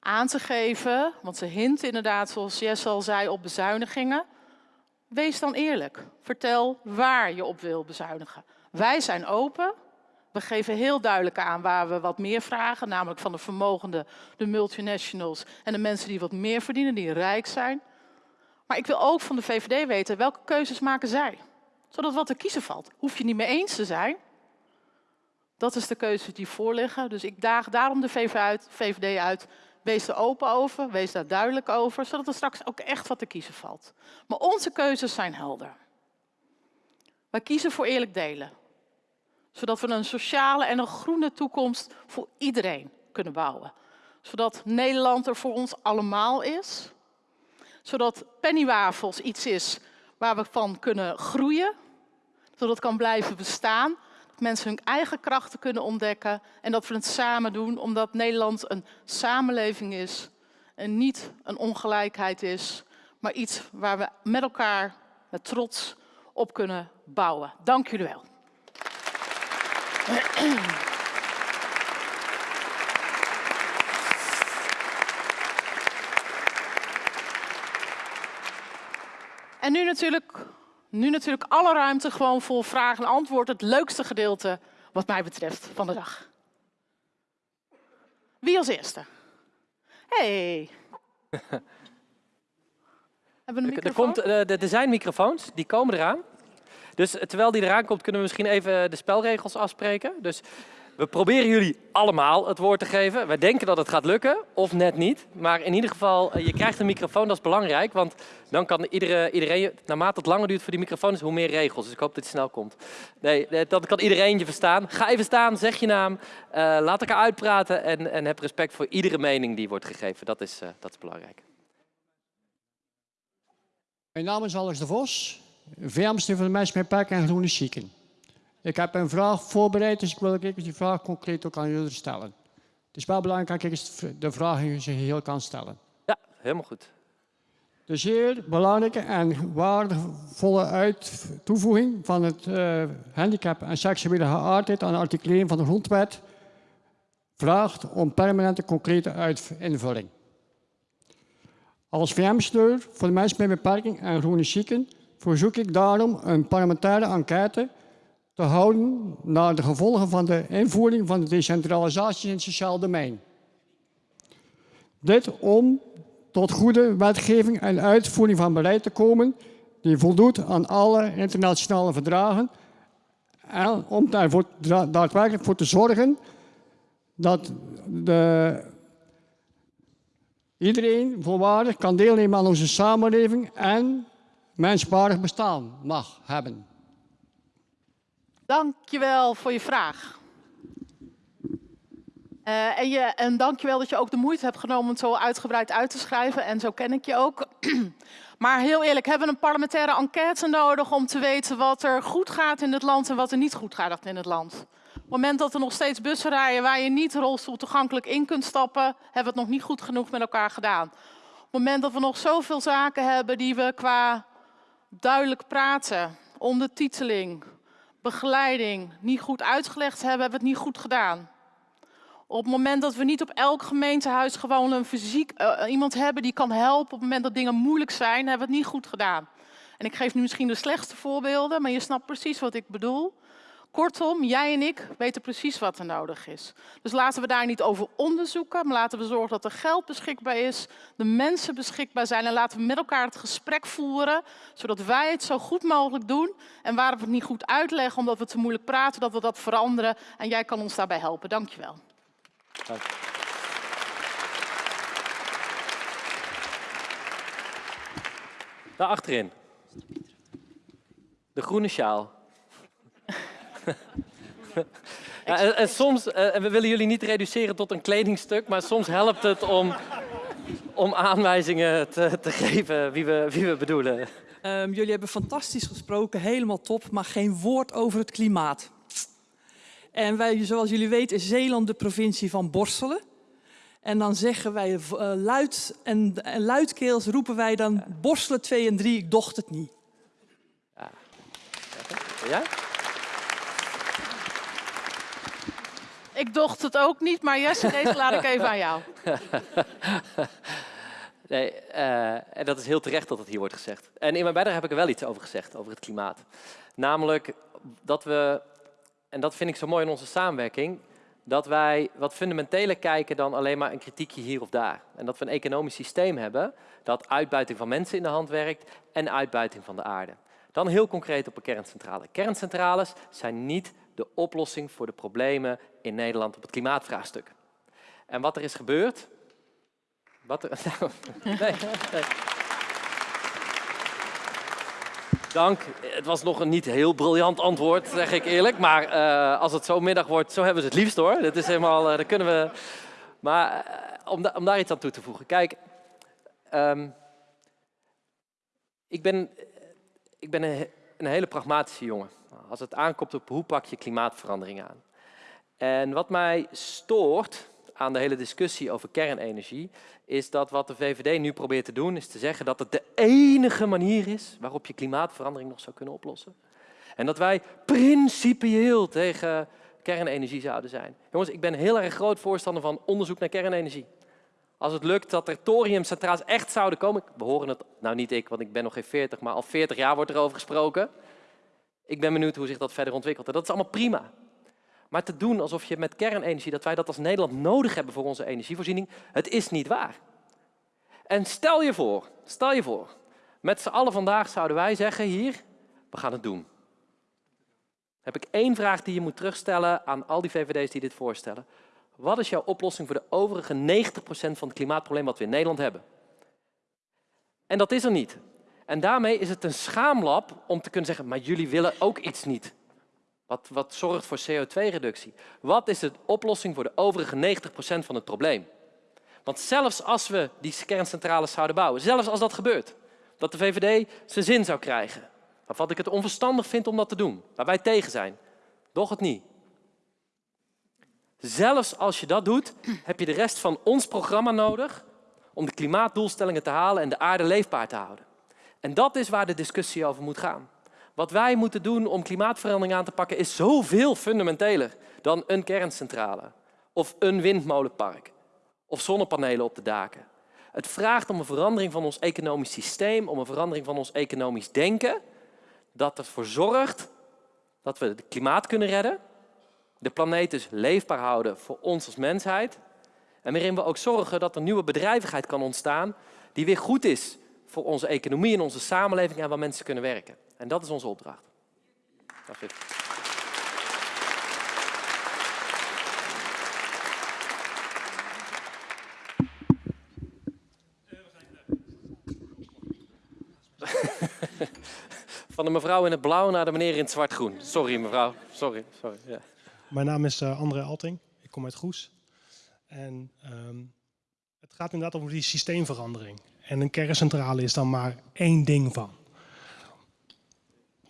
aan te geven, want ze hint inderdaad, zoals Jess al zei, op bezuinigingen. Wees dan eerlijk. Vertel waar je op wil bezuinigen. Wij zijn open. We geven heel duidelijk aan waar we wat meer vragen, namelijk van de vermogenden, de multinationals en de mensen die wat meer verdienen, die rijk zijn. Maar ik wil ook van de VVD weten welke keuzes maken zij, zodat wat te kiezen valt. Hoef je niet mee eens te zijn. Dat is de keuze die voorliggen. Dus ik daag daarom de VVD uit. Wees er open over, wees daar duidelijk over, zodat er straks ook echt wat te kiezen valt. Maar onze keuzes zijn helder. Wij kiezen voor eerlijk delen zodat we een sociale en een groene toekomst voor iedereen kunnen bouwen. Zodat Nederland er voor ons allemaal is. Zodat pennywafels iets is waar we van kunnen groeien. Zodat het kan blijven bestaan. Mensen hun eigen krachten kunnen ontdekken. En dat we het samen doen, omdat Nederland een samenleving is. En niet een ongelijkheid is, maar iets waar we met elkaar met trots op kunnen bouwen. Dank jullie wel. En nu natuurlijk, nu natuurlijk alle ruimte gewoon voor vraag en antwoord. Het leukste gedeelte wat mij betreft van de dag. Wie als eerste? Hey. Hebben we een Er, komt, microfoon? eh, er zijn microfoons, die komen eraan. Dus terwijl die eraan komt, kunnen we misschien even de spelregels afspreken. Dus we proberen jullie allemaal het woord te geven. Wij denken dat het gaat lukken, of net niet. Maar in ieder geval, eh, je krijgt een microfoon, dat is belangrijk. Want dan kan iedere, iedereen, naarmate het langer duurt voor die microfoon, is hoe meer regels. Dus ik hoop dat het snel komt. Nee, eh, dat kan iedereen je verstaan. Ga even staan, zeg je naam, eh, laat elkaar uitpraten en, en heb respect voor iedere mening die wordt gegeven. Dat is, dat is belangrijk. Mijn naam is Alex de Vos, vermster van de mensen met en Groene Zieken. Ik heb een vraag voorbereid, dus ik wil ook die vraag concreet ook aan jullie stellen. Het is wel belangrijk dat ik de vraag in zijn geheel kan stellen. Ja, helemaal goed. De zeer belangrijke en waardevolle uit toevoeging van het eh, handicap en seksuele geaardheid aan artikel 1 van de Grondwet vraagt om permanente concrete uit- invulling. Als VM-sleur voor de mensen met beperking en chronisch zieken verzoek ik daarom een parlementaire enquête te houden naar de gevolgen van de invoering van de decentralisatie in het sociaal domein. Dit om tot goede wetgeving en uitvoering van beleid te komen die voldoet aan alle internationale verdragen en om daarvoor daadwerkelijk voor te zorgen dat de, iedereen volwaardig kan deelnemen aan onze samenleving en menswaardig bestaan mag hebben. Dankjewel voor je vraag. Eh, en, je, en dankjewel dat je ook de moeite hebt genomen om het zo uitgebreid uit te schrijven. En zo ken ik je ook. maar heel eerlijk, hebben we een parlementaire enquête nodig om te weten wat er goed gaat in het land en wat er niet goed gaat in het land? Op het moment dat er nog steeds bussen rijden waar je niet rolstoel toegankelijk in kunt stappen, hebben we het nog niet goed genoeg met elkaar gedaan. Op het moment dat we nog zoveel zaken hebben die we qua duidelijk praten, ondertiteling, begeleiding niet goed uitgelegd hebben, hebben we het niet goed gedaan. Op het moment dat we niet op elk gemeentehuis gewoon een fysiek eh, iemand hebben die kan helpen, op het moment dat dingen moeilijk zijn, hebben we het niet goed gedaan. En ik geef nu misschien de slechtste voorbeelden, maar je snapt precies wat ik bedoel. Kortom, jij en ik weten precies wat er nodig is. Dus laten we daar niet over onderzoeken, maar laten we zorgen dat er geld beschikbaar is, de mensen beschikbaar zijn en laten we met elkaar het gesprek voeren, zodat wij het zo goed mogelijk doen. En waar we het niet goed uitleggen, omdat we te moeilijk praten, dat we dat veranderen. En jij kan ons daarbij helpen. Dankjewel. Dank. Daar achterin. De groene sjaal. Ja, en, en soms, eh, en we willen jullie niet reduceren tot een kledingstuk, maar soms helpt het om, om aanwijzingen te, te geven wie we, wie we bedoelen. Ehm, jullie hebben fantastisch gesproken, helemaal top, maar geen woord over het klimaat. En wij, zoals jullie weten, is Zeeland de provincie van borstelen. En dan zeggen wij eh, luid en, en luidkeels roepen wij dan borstelen 2 en 3, ik docht het niet. Ja? Ik docht het ook niet, maar Jesse, deze laat ik even aan jou. Nee, eh, en dat is heel terecht dat het hier wordt gezegd. En in mijn bijdrage heb ik er wel iets over gezegd, over het klimaat. Namelijk dat we, en dat vind ik zo mooi in onze samenwerking, dat wij wat fundamenteler kijken dan alleen maar een kritiekje hier of daar. En dat we een economisch systeem hebben dat uitbuiting van mensen in de hand werkt en uitbuiting van de aarde. Dan heel concreet op een kerncentrale. Kerncentrales zijn niet de oplossing voor de problemen in Nederland op het klimaatvraagstuk. En wat er is gebeurd, wat er, nee. Dank. Het was nog een niet heel briljant antwoord, zeg ik eerlijk. Maar uh, als het zo middag wordt, zo hebben ze het liefst hoor. Dat is helemaal, uh, dat kunnen we... Maar uh, om, da om, daar iets aan toe te voegen. Kijk, um, ik ben, ik ben een, een hele pragmatische jongen. Als het aankomt op hoe pak je klimaatverandering aan. En wat mij stoort aan de hele discussie over kernenergie, is dat wat de VVD nu probeert te doen, is te zeggen dat het de enige manier is waarop je klimaatverandering nog zou kunnen oplossen. En dat wij principieel tegen kernenergie zouden zijn. Jongens, ik ben heel erg groot voorstander van onderzoek naar kernenergie. Als het lukt dat er thoriumcentrales echt zouden komen, we horen het, nou niet ik, want ik ben nog geen 40, maar al 40 jaar wordt er over gesproken. Ik ben benieuwd hoe zich dat verder ontwikkelt. En dat is allemaal prima. Maar te doen alsof je met kernenergie, dat wij dat als Nederland nodig hebben voor onze energievoorziening, het is niet waar. En stel je voor, stel je voor, met z'n allen vandaag zouden wij zeggen hier, we gaan het doen. Heb ik één vraag die je moet terugstellen aan al die VVD's die dit voorstellen. Wat is jouw oplossing voor de overige 90% van het klimaatprobleem wat we in Nederland hebben? En dat is er niet. En daarmee is het een schaamlab om te kunnen zeggen, maar jullie willen ook iets niet. Wat, wat zorgt voor CO2-reductie? Wat is de oplossing voor de overige 90% van het probleem? Want zelfs als we die kerncentrales zouden bouwen, zelfs als dat gebeurt, dat de VVD zijn zin zou krijgen, waarvan ik het onverstandig vind om dat te doen, waar wij tegen zijn, doch het niet. Zelfs als je dat doet, heb je de rest van ons programma nodig om de klimaatdoelstellingen te halen en de aarde leefbaar te houden. En dat is waar de discussie over moet gaan. Wat wij moeten doen om klimaatverandering aan te pakken is zoveel fundamenteler dan een kerncentrale of een windmolenpark of zonnepanelen op de daken. Het vraagt om een verandering van ons economisch systeem, om een verandering van ons economisch denken, dat ervoor zorgt dat we het klimaat kunnen redden, de planeet dus leefbaar houden voor ons als mensheid en waarin we ook zorgen dat er nieuwe bedrijvigheid kan ontstaan die weer goed is voor onze economie en onze samenleving en waar mensen kunnen werken. En dat is onze opdracht. Is Van de mevrouw in het blauw naar de meneer in het zwart-groen. Sorry mevrouw, sorry. sorry ja. Mijn naam is uh, André Alting, ik kom uit Goes. En um, het gaat inderdaad over die systeemverandering. En een kerncentrale is dan maar één ding van.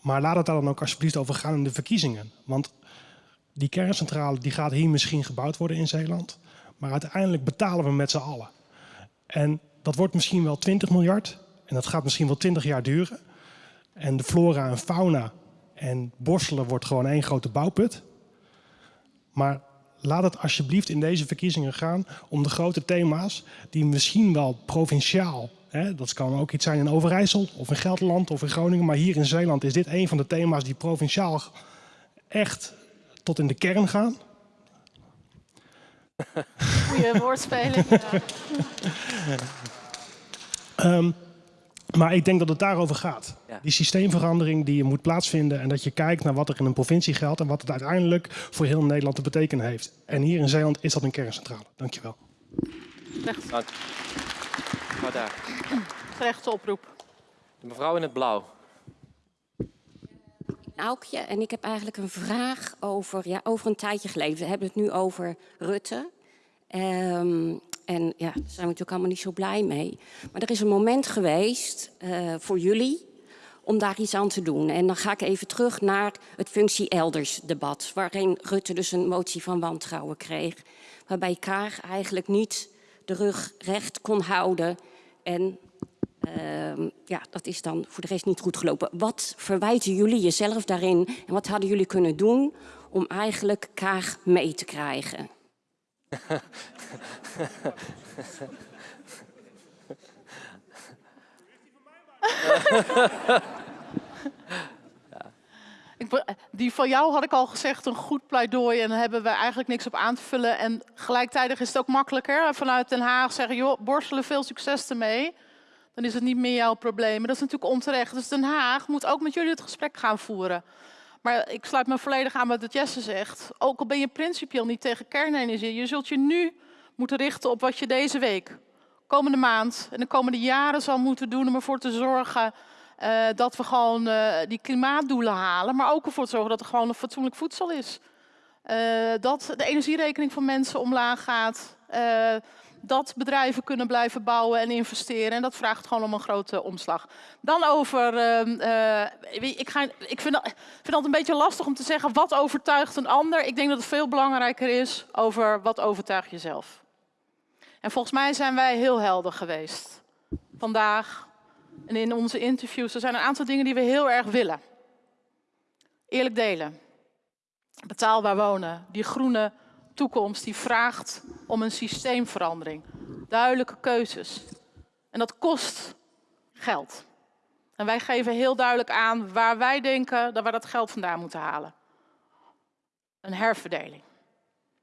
Maar laat het daar dan ook alsjeblieft over gaan in de verkiezingen. Want die kerncentrale die gaat hier misschien gebouwd worden in Zeeland. Maar uiteindelijk betalen we met z'n allen. En dat wordt misschien wel 20 miljard. En dat gaat misschien wel 20 jaar duren. En de flora en fauna en borstelen wordt gewoon één grote bouwput. Maar laat het alsjeblieft in deze verkiezingen gaan om de grote thema's die misschien wel provinciaal dat kan ook iets zijn in Overijssel of in Gelderland of in Groningen. Maar hier in Zeeland is dit een van de thema's die provinciaal echt tot in de kern gaan. Goeie woordspeling. um, maar ik denk dat het daarover gaat. Die systeemverandering die moet plaatsvinden en dat je kijkt naar wat er in een provincie geldt en wat het uiteindelijk voor heel Nederland te betekenen heeft. En hier in Zeeland is dat een kerncentrale. Dankjewel. Dank. Mevrouw daar. Gerechte oproep. De mevrouw in het blauw. Aukje, en ik heb eigenlijk een vraag over, ja, over een tijdje geleden. We hebben het nu over Rutte. Um, en ja, daar zijn we natuurlijk allemaal niet zo blij mee. Maar er is een moment geweest uh, voor jullie om daar iets aan te doen. En dan ga ik even terug naar het functie elders debat. Waarin Rutte dus een motie van wantrouwen kreeg. Waarbij Kaag eigenlijk niet de rug recht kon houden. En uh, ja, dat is dan voor de rest niet goed gelopen. Wat verwijten jullie jezelf daarin en wat hadden jullie kunnen doen om eigenlijk Kaag mee te krijgen? Die van jou had ik al gezegd, een goed pleidooi. En daar hebben we eigenlijk niks op aan te vullen. En gelijktijdig is het ook makkelijker. Vanuit Den Haag zeggen, joh, borstelen, veel succes ermee. Dan is het niet meer jouw probleem. Dat is natuurlijk onterecht. Dus Den Haag moet ook met jullie het gesprek gaan voeren. Maar ik sluit me volledig aan wat Jesse zegt. Ook al ben je principieel niet tegen kernenergie. Je zult je nu moeten richten op wat je deze week, komende maand en de komende jaren zal moeten doen om ervoor te zorgen uh, dat we gewoon uh, die klimaatdoelen halen, maar ook ervoor te zorgen dat er gewoon een fatsoenlijk voedsel is. Uh, dat de energierekening van mensen omlaag gaat, dat bedrijven kunnen blijven bouwen en investeren. En dat vraagt gewoon om een grote omslag. Dan over, ik, ga, ik vind, vind het altijd een beetje lastig om te zeggen wat overtuigt een ander. Ik denk dat het veel belangrijker is over wat overtuigt jezelf. En volgens mij zijn wij heel helder geweest. Vandaag, en in onze interviews, er zijn een aantal dingen die we heel erg willen. Eerlijk delen. Betaalbaar wonen. Die groene toekomst die vraagt om een systeemverandering. Duidelijke keuzes. En dat kost geld. En wij geven heel duidelijk aan waar wij denken dat we dat geld vandaan moeten halen. Een herverdeling.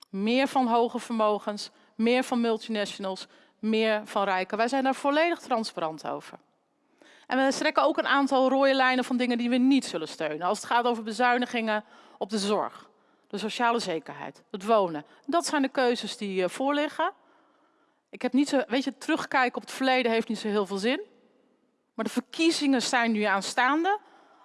Meer van hoge vermogens, meer van multinationals, meer van rijken. Wij zijn daar volledig transparant over. En we strekken ook een aantal rode lijnen van dingen die we niet zullen steunen. Als het gaat over bezuinigingen op de zorg, de sociale zekerheid, het wonen. Dat zijn de keuzes die uh, voorliggen. Ik heb niet zo, weet je, terugkijken op het verleden heeft niet zo heel veel zin. Maar de verkiezingen zijn nu aanstaande.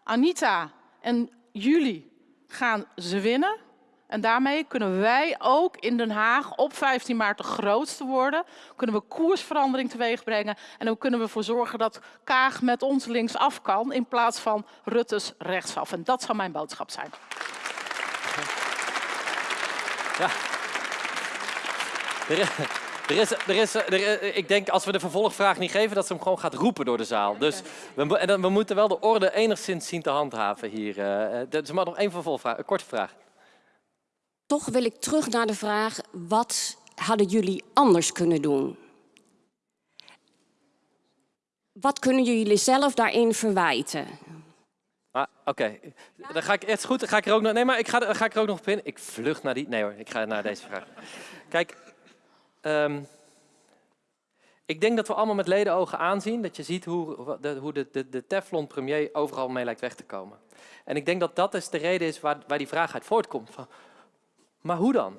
Anita en jullie gaan ze winnen. En daarmee kunnen wij ook in Den Haag op 15 maart de grootste worden. Kunnen we koersverandering teweeg brengen. En dan kunnen we ervoor zorgen dat Kaag met ons linksaf kan in plaats van Rutte's rechtsaf. En dat zou mijn boodschap zijn. Ja. Er is, er is, er ik denk als we de vervolgvraag niet geven, dat ze hem gewoon gaat roepen door de zaal. Dus we, we moeten wel de orde enigszins zien te handhaven hier. Uh, is maar nog één vervolgvraag, een korte vraag. Toch wil ik terug naar de vraag, wat hadden jullie anders kunnen doen? Wat kunnen jullie zelf daarin verwijten? Ah, Oké, dan ga ik echt goed. Ga ik er ook nog. Nee, maar ik ga, ga ik er ook nog op in. Ik vlucht naar die. Nee hoor, ik ga naar deze vraag. Kijk, um, ik denk dat we allemaal met ledenogen aanzien dat je ziet hoe de, hoe de, de, de Teflon-premier overal mee lijkt weg te komen. En ik denk dat dat is de reden is waar, waar die vraag uit voortkomt. Van, maar hoe dan?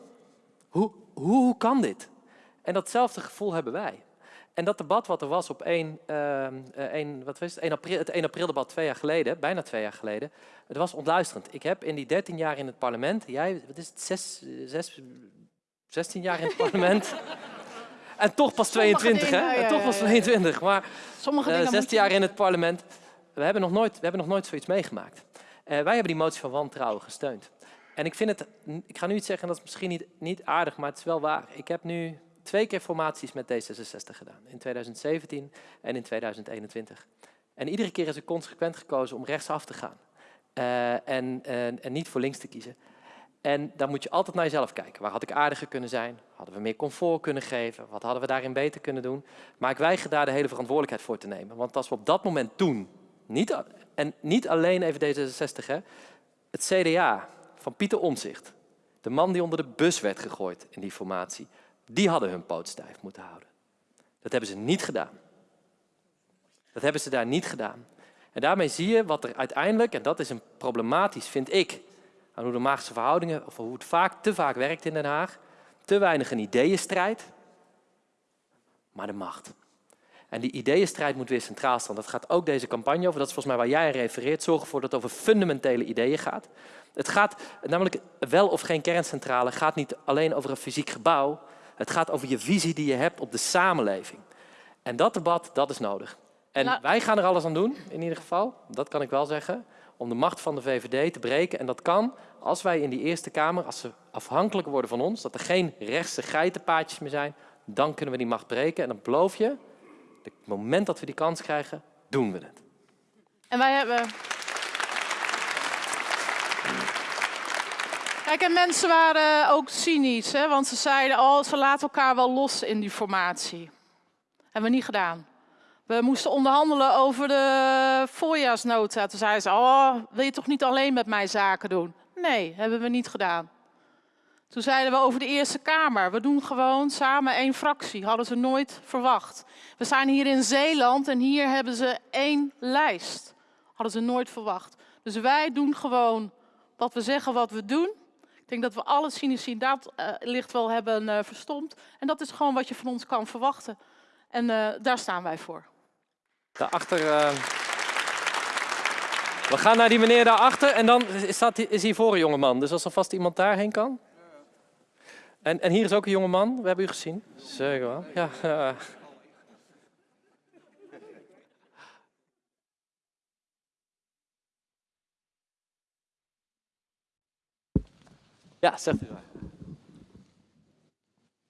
Hoe, hoe, hoe kan dit? En datzelfde gevoel hebben wij. En dat debat wat er was op 1, uh, 1, wat was het? 1 april, het 1 april debat twee jaar geleden, bijna twee jaar geleden, het was ontluisterend. Ik heb in die 13 jaar in het parlement, jij, wat is het, 6, 6, 16 jaar in het parlement. en toch pas 22, dingen, hè? En toch pas 22. Maar Sommige uh, 16 jaar in het parlement. We hebben nog nooit, we hebben nog nooit zoiets meegemaakt. Uh, wij hebben die motie van wantrouwen gesteund. En ik vind het, ik ga nu iets zeggen, dat is misschien niet, niet aardig, maar het is wel waar. Ik heb nu twee keer formaties met D66 gedaan. In 2017 en in 2021. En iedere keer is ik consequent gekozen om rechtsaf te gaan. En, en, en, niet voor links te kiezen. En dan moet je altijd naar jezelf kijken. Waar had ik aardiger kunnen zijn? Hadden we meer comfort kunnen geven? Wat hadden we daarin beter kunnen doen? Maar ik weiger daar de hele verantwoordelijkheid voor te nemen. Want als we op dat moment toen, niet, en niet alleen even D66, hè, het CDA, van Pieter Omzicht, de man die onder de bus werd gegooid in die formatie, die hadden hun poot stijf moeten houden. Dat hebben ze niet gedaan. Dat hebben ze daar niet gedaan. En daarmee zie je wat er uiteindelijk, en dat is een problematisch, vind ik, aan hoe de maagse verhoudingen, of hoe het vaak, te vaak werkt in Den Haag, te weinig een ideeënstrijd, maar de macht. En die ideeënstrijd moet weer centraal staan. Dat gaat ook deze campagne over. Dat is volgens mij waar jij aan refereert. Zorg ervoor dat het over fundamentele ideeën gaat. Het gaat namelijk wel of geen kerncentrale gaat niet alleen over een fysiek gebouw. Het gaat over je visie die je hebt op de samenleving. En dat debat, dat is nodig. En nou- wij gaan er alles aan doen, in ieder geval. Dat kan ik wel zeggen. Om de macht van de VVD te breken. En dat kan als wij in die Eerste Kamer, als ze afhankelijk worden van ons, dat er geen rechtse geitenpaadjes meer zijn, dan kunnen we die macht breken. En dan beloof je, het moment dat we die kans krijgen, doen we het. En wij hebben... Kijk, en mensen waren ook cynisch, hè? want ze zeiden, oh, ze laten elkaar wel los in die formatie. Hebben we niet gedaan. We moesten onderhandelen over de voorjaarsnota. Toen zeiden ze, oh, wil je toch niet alleen met mij zaken doen? Nee, hebben we niet gedaan. Toen zeiden we over de Eerste Kamer. We doen gewoon samen één fractie. Hadden ze nooit verwacht. We zijn hier in Zeeland en hier hebben ze één lijst. Hadden ze nooit verwacht. Dus wij doen gewoon wat we zeggen, wat we doen. Ik denk dat we alle cynici dat uh, licht wel hebben uh, verstomd. En dat is gewoon wat je van ons kan verwachten. En uh, daar staan wij voor. Daarachter. We gaan naar die meneer daarachter en dan staat, is hier voor een jongeman. Dus als er vast iemand daarheen kan. En, en hier is ook een jongeman. We hebben u gezien. Zeker wel. Ja. Ja, zegt u maar.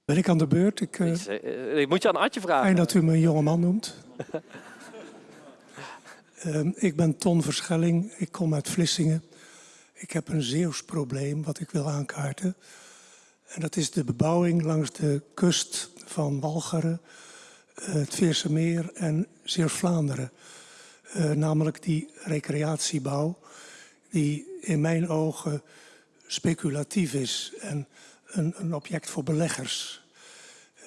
Ben ik aan de beurt? Ik, uh, ik, ik moet je aan Adje vragen. Fijn dat u me een jonge man noemt. uh, ik ben Ton Verschelling. Ik kom uit Vlissingen. Ik heb een Zeeuws probleem wat ik wil aankaarten. En dat is de bebouwing langs de kust van Walcheren, uh, het Veerse Meer en Zeeuws-Vlaanderen. namelijk die recreatiebouw die in mijn ogen speculatief is en een, een object voor beleggers.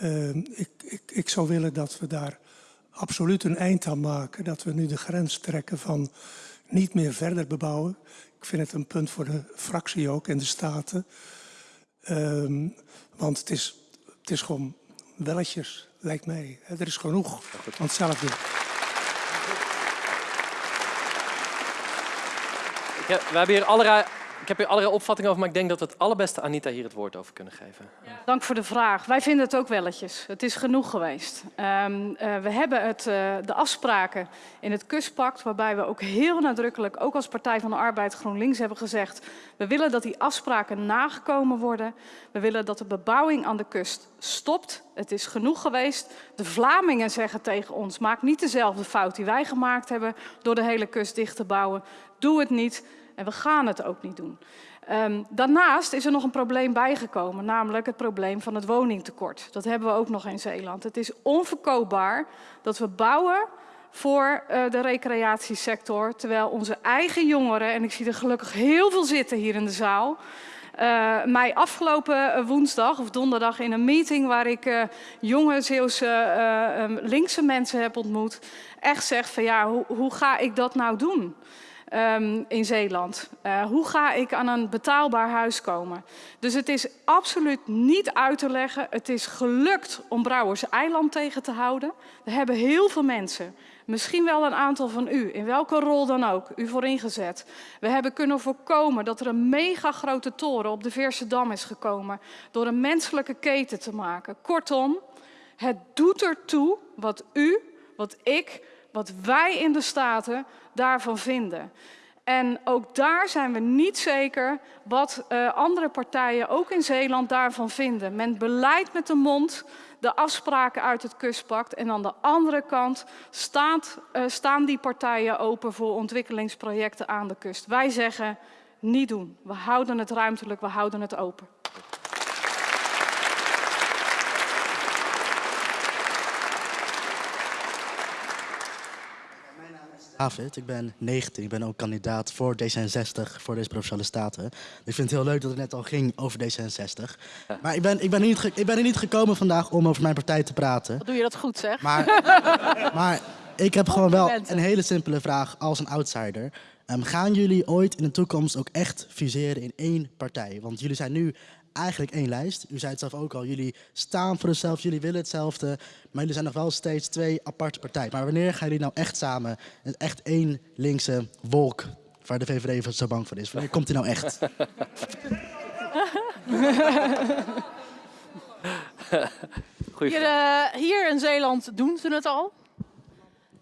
Uh, ik, ik, ik zou willen dat we daar absoluut een eind aan maken. Dat we nu de grens trekken van niet meer verder bebouwen. Ik vind het een punt voor de fractie ook en de Staten. Uh, want het is, het is gewoon welletjes, lijkt mij. Er is genoeg van hetzelfde. We hebben hier allerlei ik heb hier allerlei opvattingen over, maar ik denk dat we het allerbeste Anita hier het woord over kunnen geven. Dank voor de vraag. Wij vinden het ook welletjes. Het is genoeg geweest. Um, uh, we hebben het, uh, de afspraken in het kustpact, waarbij we ook heel nadrukkelijk, ook als Partij van de Arbeid GroenLinks hebben gezegd, we willen dat die afspraken nagekomen worden. We willen dat de bebouwing aan de kust stopt. Het is genoeg geweest. De Vlamingen zeggen tegen ons, maak niet dezelfde fout die wij gemaakt hebben door de hele kust dicht te bouwen. Doe het niet. En we gaan het ook niet doen. Um, daarnaast is er nog een probleem bijgekomen, namelijk het probleem van het woningtekort. Dat hebben we ook nog in Zeeland. Het is onverkoopbaar dat we bouwen voor uh, de recreatiesector, terwijl onze eigen jongeren, en ik zie er gelukkig heel veel zitten hier in de zaal, uh, mij afgelopen woensdag of donderdag in een meeting waar ik jonge Zeeuwse um, linkse mensen heb ontmoet, echt zegt van ja, hoe ga ik dat nou doen? Um, in Zeeland. Uh, hoe ga ik aan een betaalbaar huis komen? Dus het is absoluut niet uit te leggen. Het is gelukt om Brouwers Eiland tegen te houden. Er hebben heel veel mensen, misschien wel een aantal van u, in welke rol dan ook, u voor ingezet. We hebben kunnen voorkomen dat er een mega grote toren op de Veerse Dam is gekomen door een menselijke keten te maken. Kortom, het doet ertoe wat u, wat ik, wat wij in de Staten daarvan vinden. En ook daar zijn we niet zeker wat uh, andere partijen, ook in Zeeland, daarvan vinden. Men beleidt met de mond de afspraken uit het kustpact. En aan de andere kant staat, uh, staan die partijen open voor ontwikkelingsprojecten aan de kust. Wij zeggen niet doen. We houden het ruimtelijk, we houden het open. David, ik ben 19, ik ben ook kandidaat voor D66, voor deze Provinciale Staten. Ik vind het heel leuk dat het net al ging over D66. Maar ik ben, ik, ben niet ik ben er niet gekomen vandaag om over mijn partij te praten. Wat doe je dat goed zeg. Maar, maar ik heb gewoon wel een hele simpele vraag als een outsider. Um, gaan jullie ooit in de toekomst ook echt fuseren in één partij? Want jullie zijn nu eigenlijk één lijst. U zei het zelf ook al, jullie staan voor hetzelfde, jullie willen hetzelfde. Maar jullie zijn nog wel steeds twee aparte partijen. Maar wanneer gaan jullie nou echt samen, echt één linkse wolk waar de VVD zo bang voor is? Wanneer komt die nou echt? hier, uh, hier in Zeeland doen ze het al.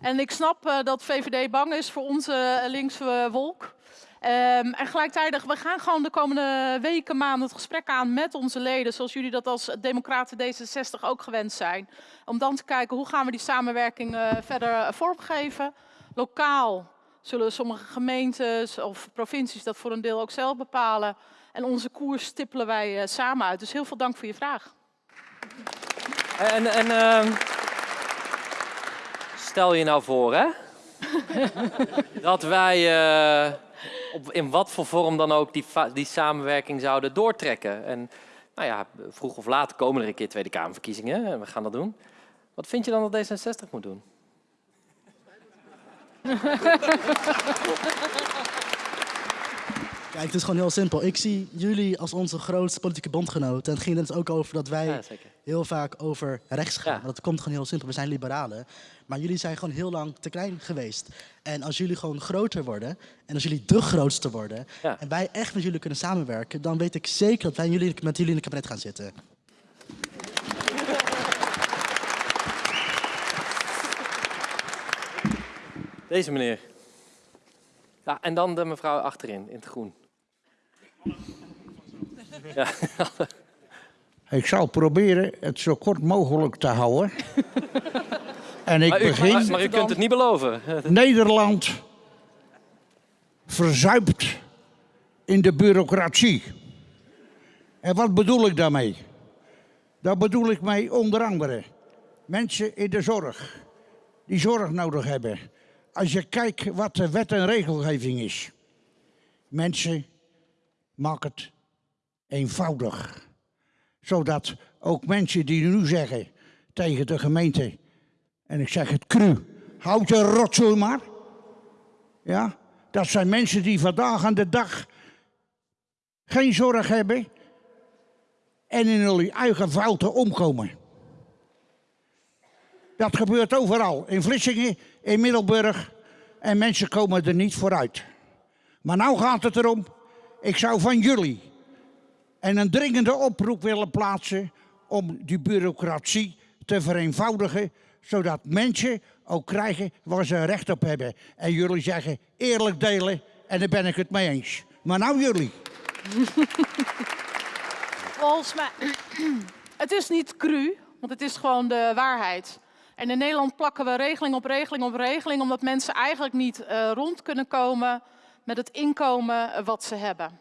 En ik snap uh, dat VVD bang is voor onze linkse wolk. Um, en gelijktijdig, we gaan gewoon de komende weken, maanden het gesprek aan met onze leden, zoals jullie dat als Democraten D66 ook gewend zijn. Om dan te kijken hoe gaan we die samenwerking uh, verder vormgeven. Lokaal zullen sommige gemeentes of provincies dat voor een deel ook zelf bepalen. En onze koers stippelen wij samen uit. Dus heel veel dank voor je vraag. En, en ehm, stel je nou voor, hè? dat wij uh, op, in wat voor vorm dan ook die, die samenwerking zouden doortrekken. En nou ja, vroeg of laat komen er een keer Tweede Kamerverkiezingen en we gaan dat doen. Wat vind je dan dat D66 moet doen? Kijk, het is gewoon heel simpel. Ik zie jullie als onze grootste politieke bondgenoten. En het ging net ook over dat wij heel vaak over rechts gaan. Ja. Dat komt gewoon heel simpel. We zijn liberalen. Maar jullie zijn gewoon heel lang te klein geweest. En als jullie gewoon groter worden, en als jullie de grootste worden, en wij echt met jullie kunnen samenwerken, dan weet ik zeker dat wij jullie, met jullie in het kabinet gaan zitten. Deze meneer. Ja, en dan de mevrouw achterin, in het groen. Ja. Ik zal proberen het zo kort mogelijk te houden. En ik maar, u, begin... maar, maar u kunt het niet beloven. Nederland verzuipt in de bureaucratie. En wat bedoel ik daarmee? Daar bedoel ik mee onder andere mensen in de zorg die zorg nodig hebben. Als je kijkt wat de wet en regelgeving is. Mensen, maak het eenvoudig. Zodat ook mensen die nu zeggen tegen de gemeente, en ik zeg het cru, houd je rotzooi maar. Ja, dat zijn mensen die vandaag aan de dag geen zorg hebben en in hun eigen fouten omkomen. Dat gebeurt overal, in Vlissingen, in Middelburg en mensen komen er niet vooruit. Maar nou gaat het erom, ik zou van jullie en een dringende oproep willen plaatsen om die bureaucratie te vereenvoudigen, zodat mensen ook krijgen waar ze recht op hebben. En jullie zeggen eerlijk delen en daar ben ik het mee eens. Maar nou jullie. Volgens mij, het is niet cru, want het is gewoon de waarheid. En in Nederland plakken we regeling op regeling op regeling, omdat mensen eigenlijk niet uh, rond kunnen komen met het inkomen wat ze hebben.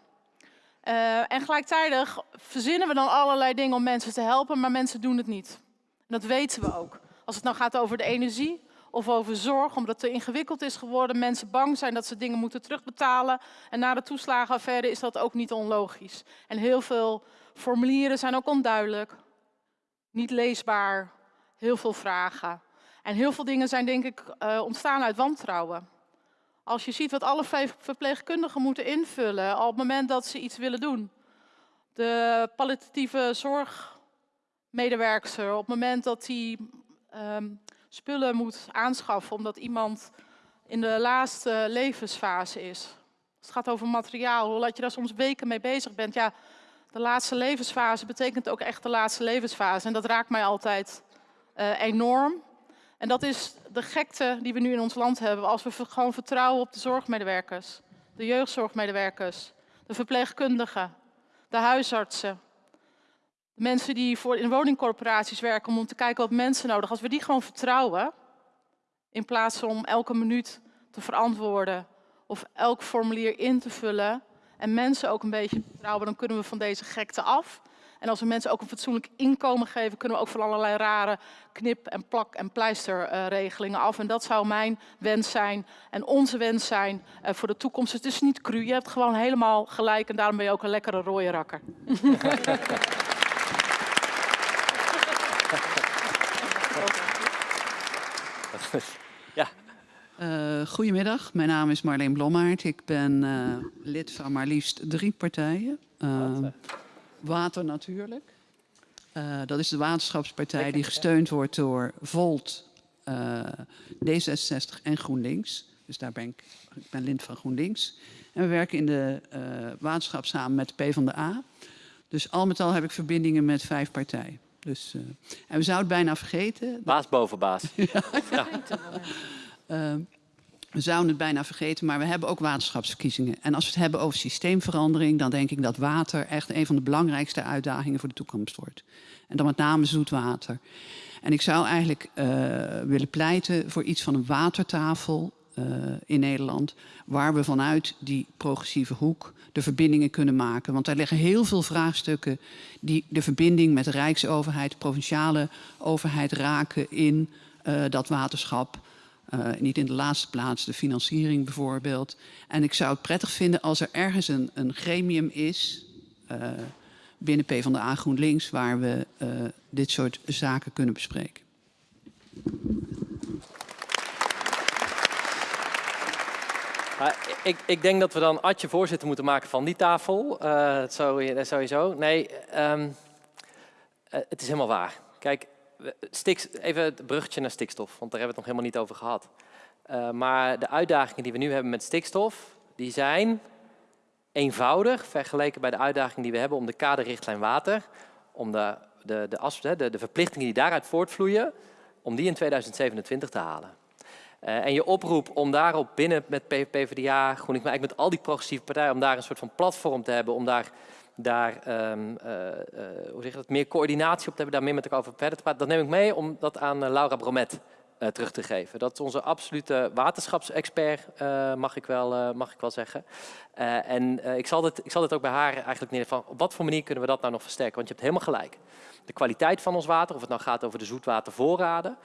Uh, en gelijktijdig verzinnen we dan allerlei dingen om mensen te helpen, maar mensen doen het niet. En dat weten we ook. Als het nou gaat over de energie of over zorg, omdat het te ingewikkeld is geworden, mensen bang zijn dat ze dingen moeten terugbetalen. En na de toeslagenaffaire is dat ook niet onlogisch. En heel veel formulieren zijn ook onduidelijk, niet leesbaar, heel veel vragen. En heel veel dingen zijn denk ik uh, ontstaan uit wantrouwen. Als je ziet wat alle verpleegkundigen moeten invullen op het moment dat ze iets willen doen. De palliatieve zorgmedewerker, op het moment dat hij um, spullen moet aanschaffen omdat iemand in de laatste levensfase is. Het gaat over materiaal, hoe je daar soms weken mee bezig bent. Ja, de laatste levensfase betekent ook echt de laatste levensfase. En dat raakt mij altijd uh, enorm. En dat is de gekte die we nu in ons land hebben. Als we gewoon vertrouwen op de zorgmedewerkers, de jeugdzorgmedewerkers, de verpleegkundigen, de huisartsen. De mensen die voor in woningcorporaties werken om te kijken wat mensen nodig Als we die gewoon vertrouwen, in plaats van om elke minuut te verantwoorden of elk formulier in te vullen en mensen ook een beetje vertrouwen, dan kunnen we van deze gekte af. En als we mensen ook een fatsoenlijk inkomen geven, kunnen we ook van allerlei rare knip- en plak- en pleisterregelingen af. En dat zou mijn wens zijn en onze wens zijn uh, voor de toekomst. Het is niet cru, je hebt gewoon helemaal gelijk en daarom ben je ook een lekkere rode rakker. ja. Uh, goedemiddag, mijn naam is Marleen Blommaert. Ik ben uh, lid van maar liefst drie partijen. Uh, Water natuurlijk. Uh, dat is de waterschapspartij die gesteund wordt door Volt, uh, D66 en GroenLinks. Dus daar ben ik, ik ben lid van GroenLinks. En we werken in de uh, waterschap samen met de PvdA. Dus al met al heb ik verbindingen met vijf partijen. Dus, en we zouden het bijna vergeten. Baas boven baas. ja. ja. We zouden het bijna vergeten, maar we hebben ook waterschapsverkiezingen. En als we het hebben over systeemverandering, dan denk ik dat water echt een van de belangrijkste uitdagingen voor de toekomst wordt. En dan met name zoetwater. En ik zou eigenlijk uh, willen pleiten voor iets van een watertafel uh, in Nederland, waar we vanuit die progressieve hoek de verbindingen kunnen maken. Want daar liggen heel veel vraagstukken die de verbinding met de Rijksoverheid, provinciale overheid raken in uh, dat waterschap. Uh, niet in de laatste plaats de financiering bijvoorbeeld. En ik zou het prettig vinden als er ergens een, een gremium is binnen PvdA GroenLinks waar we dit soort zaken kunnen bespreken. ik, ik, denk dat we dan Adje voorzitter moeten maken van die tafel. Uh, sowieso. Nee, um, uh, het is helemaal waar. Kijk, even het bruggetje naar stikstof, want daar hebben we het nog helemaal niet over gehad. Uh, maar de uitdagingen die we nu hebben met stikstof, die zijn eenvoudig vergeleken bij de uitdagingen die we hebben om de kaderrichtlijn water, om de, de, de, de, de verplichtingen die daaruit voortvloeien, om die in 2027 te halen. Uh, en je oproep om daarop binnen met PvdA, GroenLinks, maar eigenlijk met al die progressieve partijen, om daar een soort van platform te hebben, om daar, daar um, hoe zeg je dat, meer coördinatie op te hebben, daar meer met elkaar over verder te praten. Dat neem ik mee om dat aan Laura Bromet terug te geven. Dat is onze absolute waterschapsexpert, mag, ik wel, mag ik wel zeggen. en ik, zal dit, ik zal dit ook bij haar eigenlijk neer van op wat voor manier kunnen we dat nou nog versterken, want je hebt helemaal gelijk de kwaliteit van ons water, of het nou gaat over de zoetwatervoorraden,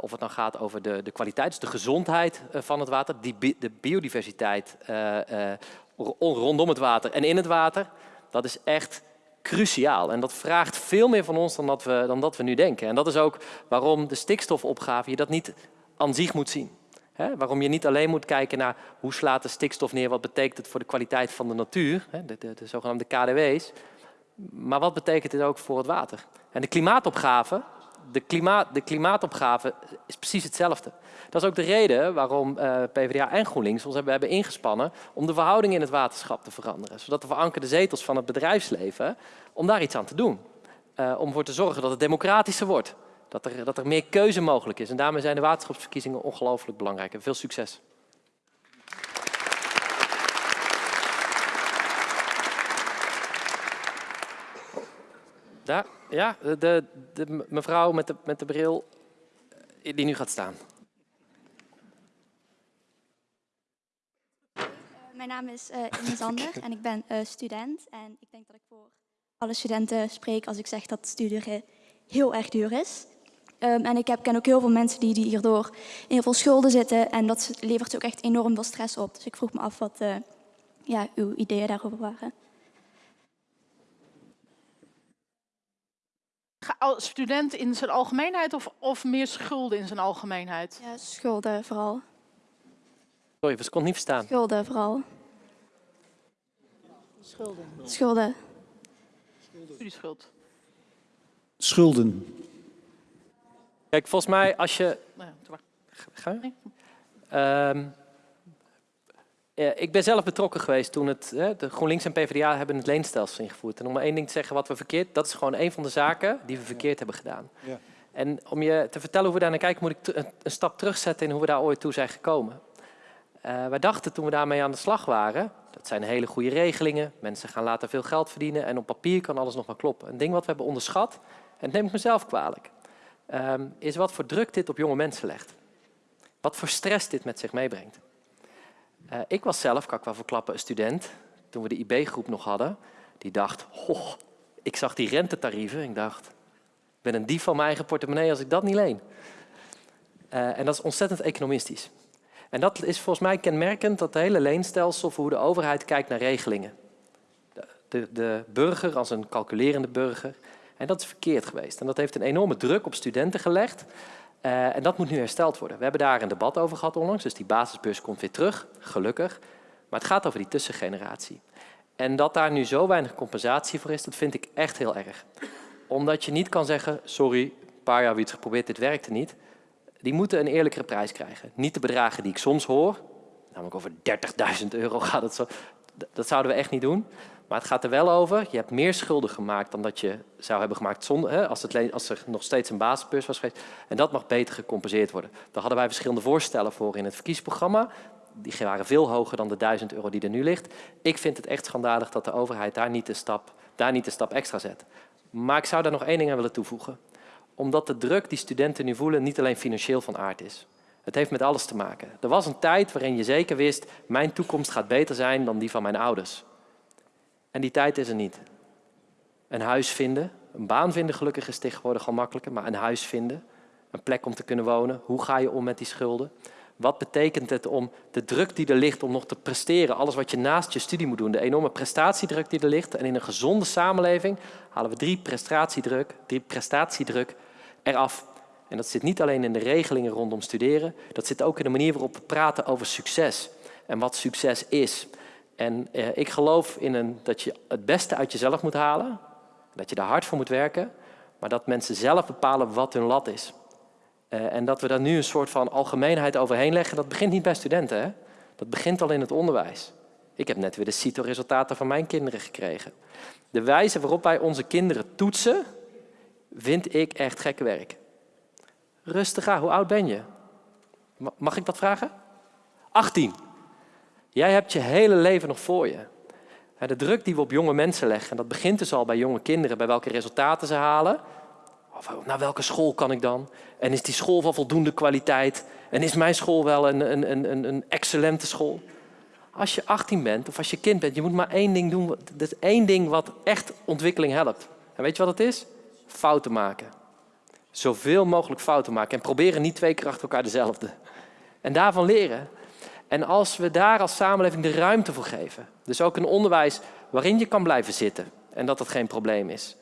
of het nou gaat over de, de kwaliteit, dus de gezondheid van het water, die de biodiversiteit rondom het water en in het water, dat is echt cruciaal. En dat vraagt veel meer van ons dan dat we, dan dat we nu denken. En dat is ook waarom de stikstofopgave je dat niet aan zich moet zien. Waarom je niet alleen moet kijken naar hoe slaat de stikstof neer, wat betekent het voor de kwaliteit van de natuur, de, de, de zogenaamde KDW's, maar wat betekent dit ook voor het water? En de klimaatopgave, de, klimaat, de klimaatopgave is precies hetzelfde. Dat is ook de reden waarom eh, PvdA en GroenLinks ons hebben, hebben ingespannen om de verhouding in het waterschap te veranderen. Zodat de verankerde zetels van het bedrijfsleven, om daar iets aan te doen. Uh, om ervoor te zorgen dat het democratischer wordt. Dat er, dat er meer keuze mogelijk is. En daarmee zijn de waterschapsverkiezingen ongelooflijk belangrijk. En veel succes. Daar, ja, de, de mevrouw met de, met de bril eh, die nu gaat staan. Mijn naam is uh, en ik ben student. En ik denk dat ik voor alle studenten spreek als ik zeg dat studeren heel erg duur is. Um, en ik heb, ken ook heel veel mensen die, die hierdoor in heel veel schulden zitten. En dat levert ook echt enorm veel stress op. Dus ik vroeg me af wat ja, uw ideeën daarover waren. Student in zijn algemeenheid of, of meer schulden in zijn algemeenheid? Ja, schulden vooral. Sorry, ik kon niet verstaan. Schulden vooral. Schulden. Schulden. Studieschuld. Schulden. Kijk, volgens mij als je... Nou Ga je? Um, ik ben zelf betrokken geweest toen het, de GroenLinks en PvdA hebben het leenstelsel ingevoerd. En om maar één ding te zeggen wat we verkeerd, dat is gewoon een van de zaken die we verkeerd hebben gedaan. Ja. En om je te vertellen hoe we daar naar kijken, moet ik een, stap terugzetten in hoe we daar ooit toe zijn gekomen. Uh, wij dachten toen we daarmee aan de slag waren, dat zijn hele goede regelingen, mensen gaan later veel geld verdienen en op papier kan alles nog maar kloppen. Een ding wat we hebben onderschat, en dat neem ik mezelf kwalijk, um, is wat voor druk dit op jonge mensen legt. Wat voor stress dit met zich meebrengt. Uh, ik was zelf, kan ik wel verklappen, een student, toen we de IB-groep nog hadden, die dacht, ik zag die rentetarieven ik dacht, ik ben een dief van mijn eigen portemonnee als ik dat niet leen. Uh, en dat is ontzettend economistisch. En dat is volgens mij kenmerkend, dat hele leenstelsel voor hoe de overheid kijkt naar regelingen. De, de burger als een calculerende burger. En dat is verkeerd geweest. En dat heeft een enorme druk op studenten gelegd. Uh, en dat moet nu hersteld worden. We hebben daar een debat over gehad onlangs, dus die basisbeurs komt weer terug, gelukkig. Maar het gaat over die tussengeneratie. En dat daar nu zo weinig compensatie voor is, dat vind ik echt heel erg. Omdat je niet kan zeggen, sorry, een paar jaar hebben iets geprobeerd, dit werkte niet. Die moeten een eerlijkere prijs krijgen. Niet de bedragen die ik soms hoor, namelijk over 30.000 euro gaat het zo. Dat zouden we echt niet doen. Maar het gaat er wel over, je hebt meer schulden gemaakt dan dat je zou hebben gemaakt zonder, hè, als, het, als er nog steeds een basisbeurs was geweest. En dat mag beter gecompenseerd worden. Daar hadden wij verschillende voorstellen voor in het verkiezingsprogramma. Die waren veel hoger dan de 1000 euro die er nu ligt. Ik vind het echt schandalig dat de overheid daar niet de stap, daar niet de stap extra zet. Maar ik zou daar nog één ding aan willen toevoegen. Omdat de druk die studenten nu voelen niet alleen financieel van aard is. Het heeft met alles te maken. Er was een tijd waarin je zeker wist, mijn toekomst gaat beter zijn dan die van mijn ouders. En die tijd is er niet. Een huis vinden, een baan vinden gelukkig is tegenwoordig al makkelijker, maar een huis vinden, een plek om te kunnen wonen. Hoe ga je om met die schulden? Wat betekent het om de druk die er ligt om nog te presteren, alles wat je naast je studie moet doen, de enorme prestatiedruk die er ligt. En in een gezonde samenleving halen we drie prestatiedruk, drie prestatiedruk eraf. En dat zit niet alleen in de regelingen rondom studeren, dat zit ook in de manier waarop we praten over succes en wat succes is. En eh, ik geloof in een, dat je het beste uit jezelf moet halen, dat je daar hard voor moet werken, maar dat mensen zelf bepalen wat hun lat is. Uh, en dat we daar nu een soort van algemeenheid overheen leggen, dat begint niet bij studenten. Hè? Dat begint al in het onderwijs. Ik heb net weer de CITO-resultaten van mijn kinderen gekregen. De wijze waarop wij onze kinderen toetsen, vind ik echt gekke werk. Rustig aan, hoe oud ben je? Mag ik dat vragen? 18. Jij hebt je hele leven nog voor je. De druk die we op jonge mensen leggen, en dat begint dus al bij jonge kinderen, bij welke resultaten ze halen. Of naar welke school kan ik dan? En is die school van voldoende kwaliteit? En is mijn school wel een, een, een, een excellente school? Als je 18 bent of als je kind bent, je moet maar één ding doen. Dat is één ding wat echt ontwikkeling helpt. En weet je wat het is? Fouten maken. Zoveel mogelijk fouten maken. En proberen niet twee keer achter elkaar dezelfde. En daarvan leren. En als we daar als samenleving de ruimte voor geven. Dus ook een onderwijs waarin je kan blijven zitten. En dat dat geen probleem is.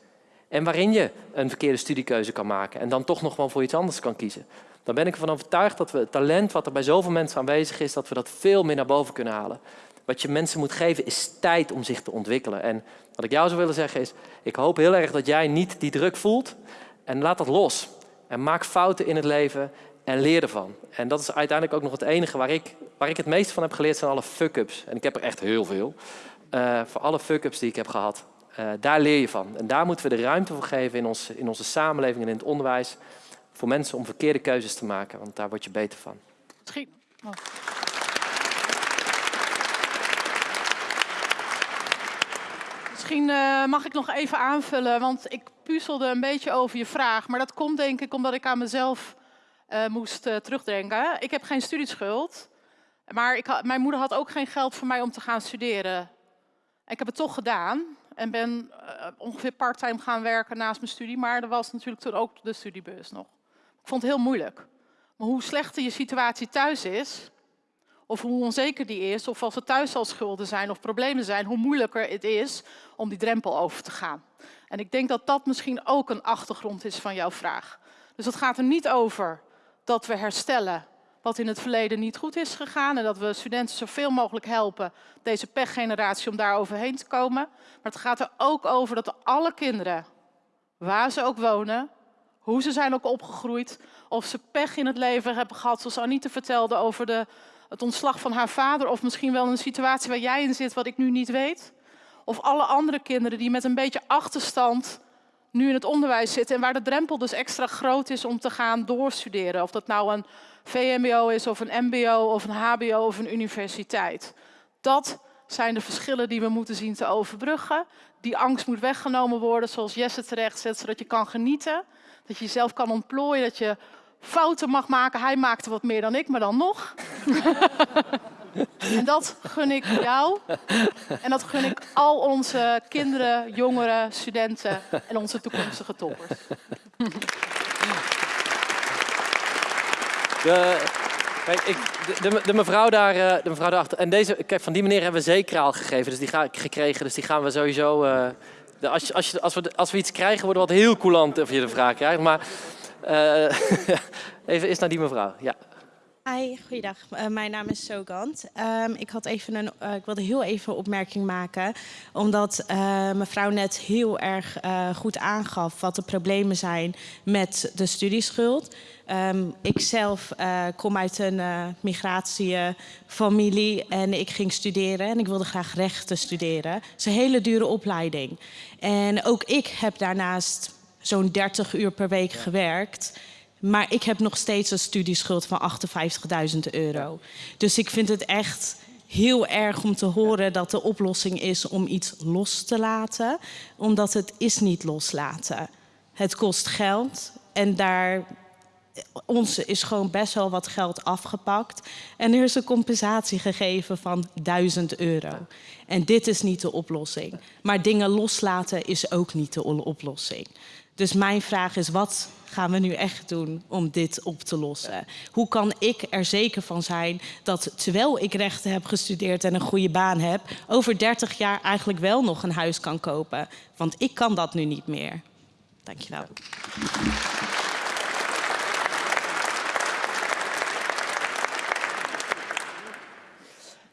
En waarin je een verkeerde studiekeuze kan maken. En dan toch nog wel voor iets anders kan kiezen. Dan ben ik ervan overtuigd dat we het talent wat er bij zoveel mensen aanwezig is. Dat we dat veel meer naar boven kunnen halen. Wat je mensen moet geven is tijd om zich te ontwikkelen. En wat ik jou zou willen zeggen is. Ik hoop heel erg dat jij niet die druk voelt. En laat dat los. En maak fouten in het leven en leer ervan. En dat is uiteindelijk ook nog het enige waar ik, waar ik het meest van heb geleerd, zijn alle fuck-ups. En ik heb er echt heel veel. Uh, voor alle fuck-ups die ik heb gehad. Uh, daar leer je van. En daar moeten we de ruimte voor geven in, ons, in onze samenleving en in het onderwijs. Voor mensen om verkeerde keuzes te maken, want daar word je beter van. Misschien. Oh. Misschien uh, mag ik nog even aanvullen, want ik puzzelde een beetje over je vraag. Maar dat komt denk ik omdat ik aan mezelf moest terugdenken. Ik heb geen studieschuld, maar ik mijn moeder had ook geen geld voor mij om te gaan studeren. Ik heb het toch gedaan en ben uh, ongeveer parttime gaan werken naast mijn studie. Maar er was natuurlijk toen ook de studiebus nog. Ik vond het heel moeilijk. Maar hoe slechter je situatie thuis is, of hoe onzeker die is, of als er thuis al schulden zijn of problemen zijn, hoe moeilijker het is om die drempel over te gaan. En ik denk dat dat misschien ook een achtergrond is van jouw vraag. Dus het gaat er niet over dat we herstellen wat in het verleden niet goed is gegaan en dat we studenten zoveel mogelijk helpen, deze pechgeneratie, om daar overheen te komen. Maar het gaat er ook over dat alle kinderen, waar ze ook wonen, hoe ze zijn ook opgegroeid, of ze pech in het leven hebben gehad, zoals Anita vertelde over de, het ontslag van haar vader, of misschien wel een situatie waar jij in zit wat ik nu niet weet. Of alle andere kinderen die met een beetje achterstand nu in het onderwijs zitten en waar de drempel dus extra groot is om te gaan doorstuderen. Of dat nou een VMBO is of een MBO of een HBO of een universiteit. Dat zijn de verschillen die we moeten zien te overbruggen. Die angst moet weggenomen worden, zoals Jesse terecht zet, zodat je kan genieten. Dat je jezelf kan ontplooien, dat je fouten mag maken. Hij maakte wat meer dan ik, maar dan nog. En dat gun ik jou. En dat gun ik al onze kinderen, jongeren, studenten en onze toekomstige toppers. De, kijk, ik, de, de, mevrouw daar, eh, de mevrouw daarachter. En deze, kijk, van die meneer hebben we zeker al gegeven, dus die ga, gekregen. Dus die gaan we sowieso. Uh, als, als, je, als, we, als we iets krijgen, worden we wat heel coulant of je de vraag krijgt. Maar uh, even eens naar die mevrouw. Ja. Hi, goeiedag. Uh, mijn naam is Sogant. Um, ik, had even een, uh, ik wilde heel even een opmerking maken. Omdat mevrouw net heel erg goed aangaf wat de problemen zijn met de studieschuld. Um, ik zelf kom uit een migratiefamilie en ik ging studeren. En ik wilde graag rechten studeren. Het is een hele dure opleiding. En ook ik heb daarnaast zo'n 30 uur per week gewerkt. Maar ik heb nog steeds een studieschuld van 58.000 euro. Dus ik vind het echt heel erg om te horen dat de oplossing is om iets los te laten. Omdat het is niet loslaten. Het kost geld en daar ons is gewoon best wel wat geld afgepakt. En er is een compensatie gegeven van 1000 euro. En dit is niet de oplossing. Maar dingen loslaten is ook niet de oplossing. Dus mijn vraag is, wat gaan we nu echt doen om dit op te lossen? Hoe kan ik er zeker van zijn dat terwijl ik rechten heb gestudeerd en een goede baan heb, over 30 jaar eigenlijk wel nog een huis kan kopen? Want ik kan dat nu niet meer. Dankjewel.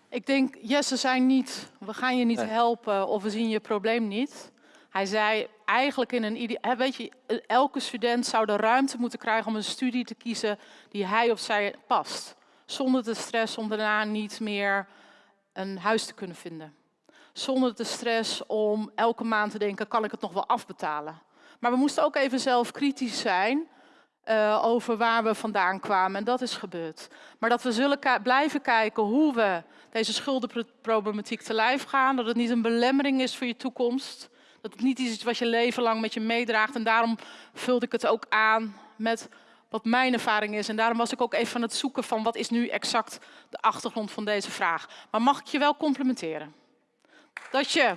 Ik denk, Jesse zei niet, we gaan je niet helpen of we zien je probleem niet. Hij zei eigenlijk in een weet je, elke student zou de ruimte moeten krijgen om een studie te kiezen die hij of zij past. Zonder de stress om daarna niet meer een huis te kunnen vinden. Zonder de stress om elke maand te denken, kan ik het nog wel afbetalen? Maar we moesten ook even zelf kritisch zijn uh, over waar we vandaan kwamen. En dat is gebeurd. Maar dat we zullen blijven kijken hoe we deze schuldenproblematiek te lijf gaan. Dat het niet een belemmering is voor je toekomst. Dat het niet iets is wat je leven lang met je meedraagt. En daarom vulde ik het ook aan met wat mijn ervaring is. En daarom was ik ook even aan het zoeken van wat is nu exact de achtergrond van deze vraag. Maar mag ik je wel complimenteren? Dat je...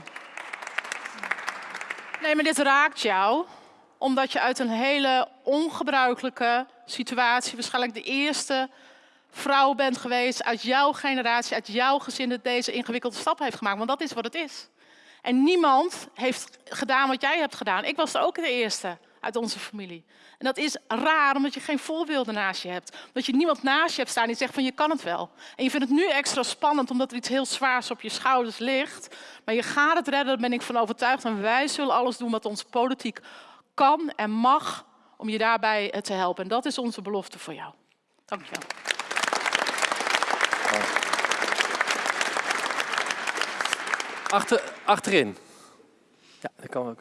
Nee, maar dit raakt jou omdat je uit een hele ongebruikelijke situatie, waarschijnlijk de eerste vrouw bent geweest uit jouw generatie, uit jouw gezin, dat deze ingewikkelde stap heeft gemaakt. Want dat is wat het is. En niemand heeft gedaan wat jij hebt gedaan. Ik was ook de eerste uit onze familie. En dat is raar, omdat je geen voorbeelden naast je hebt. Omdat je niemand naast je hebt staan die zegt van je kan het wel. En je vindt het nu extra spannend omdat er iets heel zwaars op je schouders ligt. Maar je gaat het redden, daar ben ik van overtuigd. En wij zullen alles doen wat onze politiek kan en mag om je daarbij te helpen. En dat is onze belofte voor jou. Dank je wel. Achter, achterin. Ja, dat kan ook.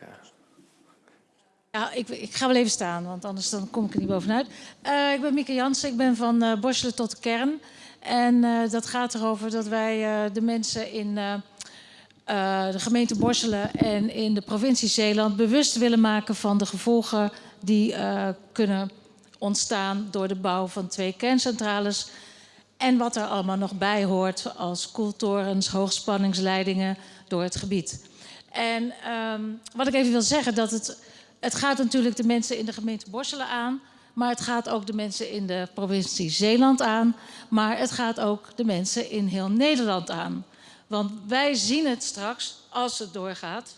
Ja, ik, ik, ga wel even staan, want anders dan kom ik er niet bovenuit. Uh, ik ben Mieke Jansen, ik ben van uh, tot de kern. En uh, dat gaat erover dat wij de mensen in de gemeente Borselen en in de provincie Zeeland bewust willen maken van de gevolgen die kunnen ontstaan door de bouw van twee kerncentrales. En wat er allemaal nog bij hoort als koeltorens, hoogspanningsleidingen, door het gebied. En um, wat ik even wil zeggen, dat het, het gaat natuurlijk de mensen in de gemeente Borselen aan, maar het gaat ook de mensen in de provincie Zeeland aan, maar het gaat ook de mensen in heel Nederland aan. Want wij zien het straks, als het doorgaat,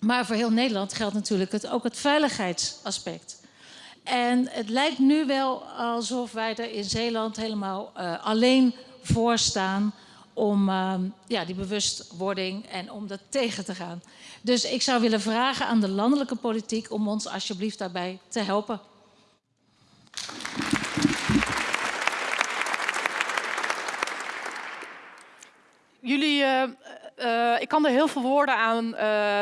maar voor heel Nederland geldt natuurlijk het, ook het veiligheidsaspect. En het lijkt nu wel alsof wij er in Zeeland helemaal uh, alleen voor staan om uh, ja, die bewustwording en om dat tegen te gaan. Dus ik zou willen vragen aan de landelijke politiek om ons alsjeblieft daarbij te helpen. Jullie, uh, uh, ik kan er heel veel woorden aan uh,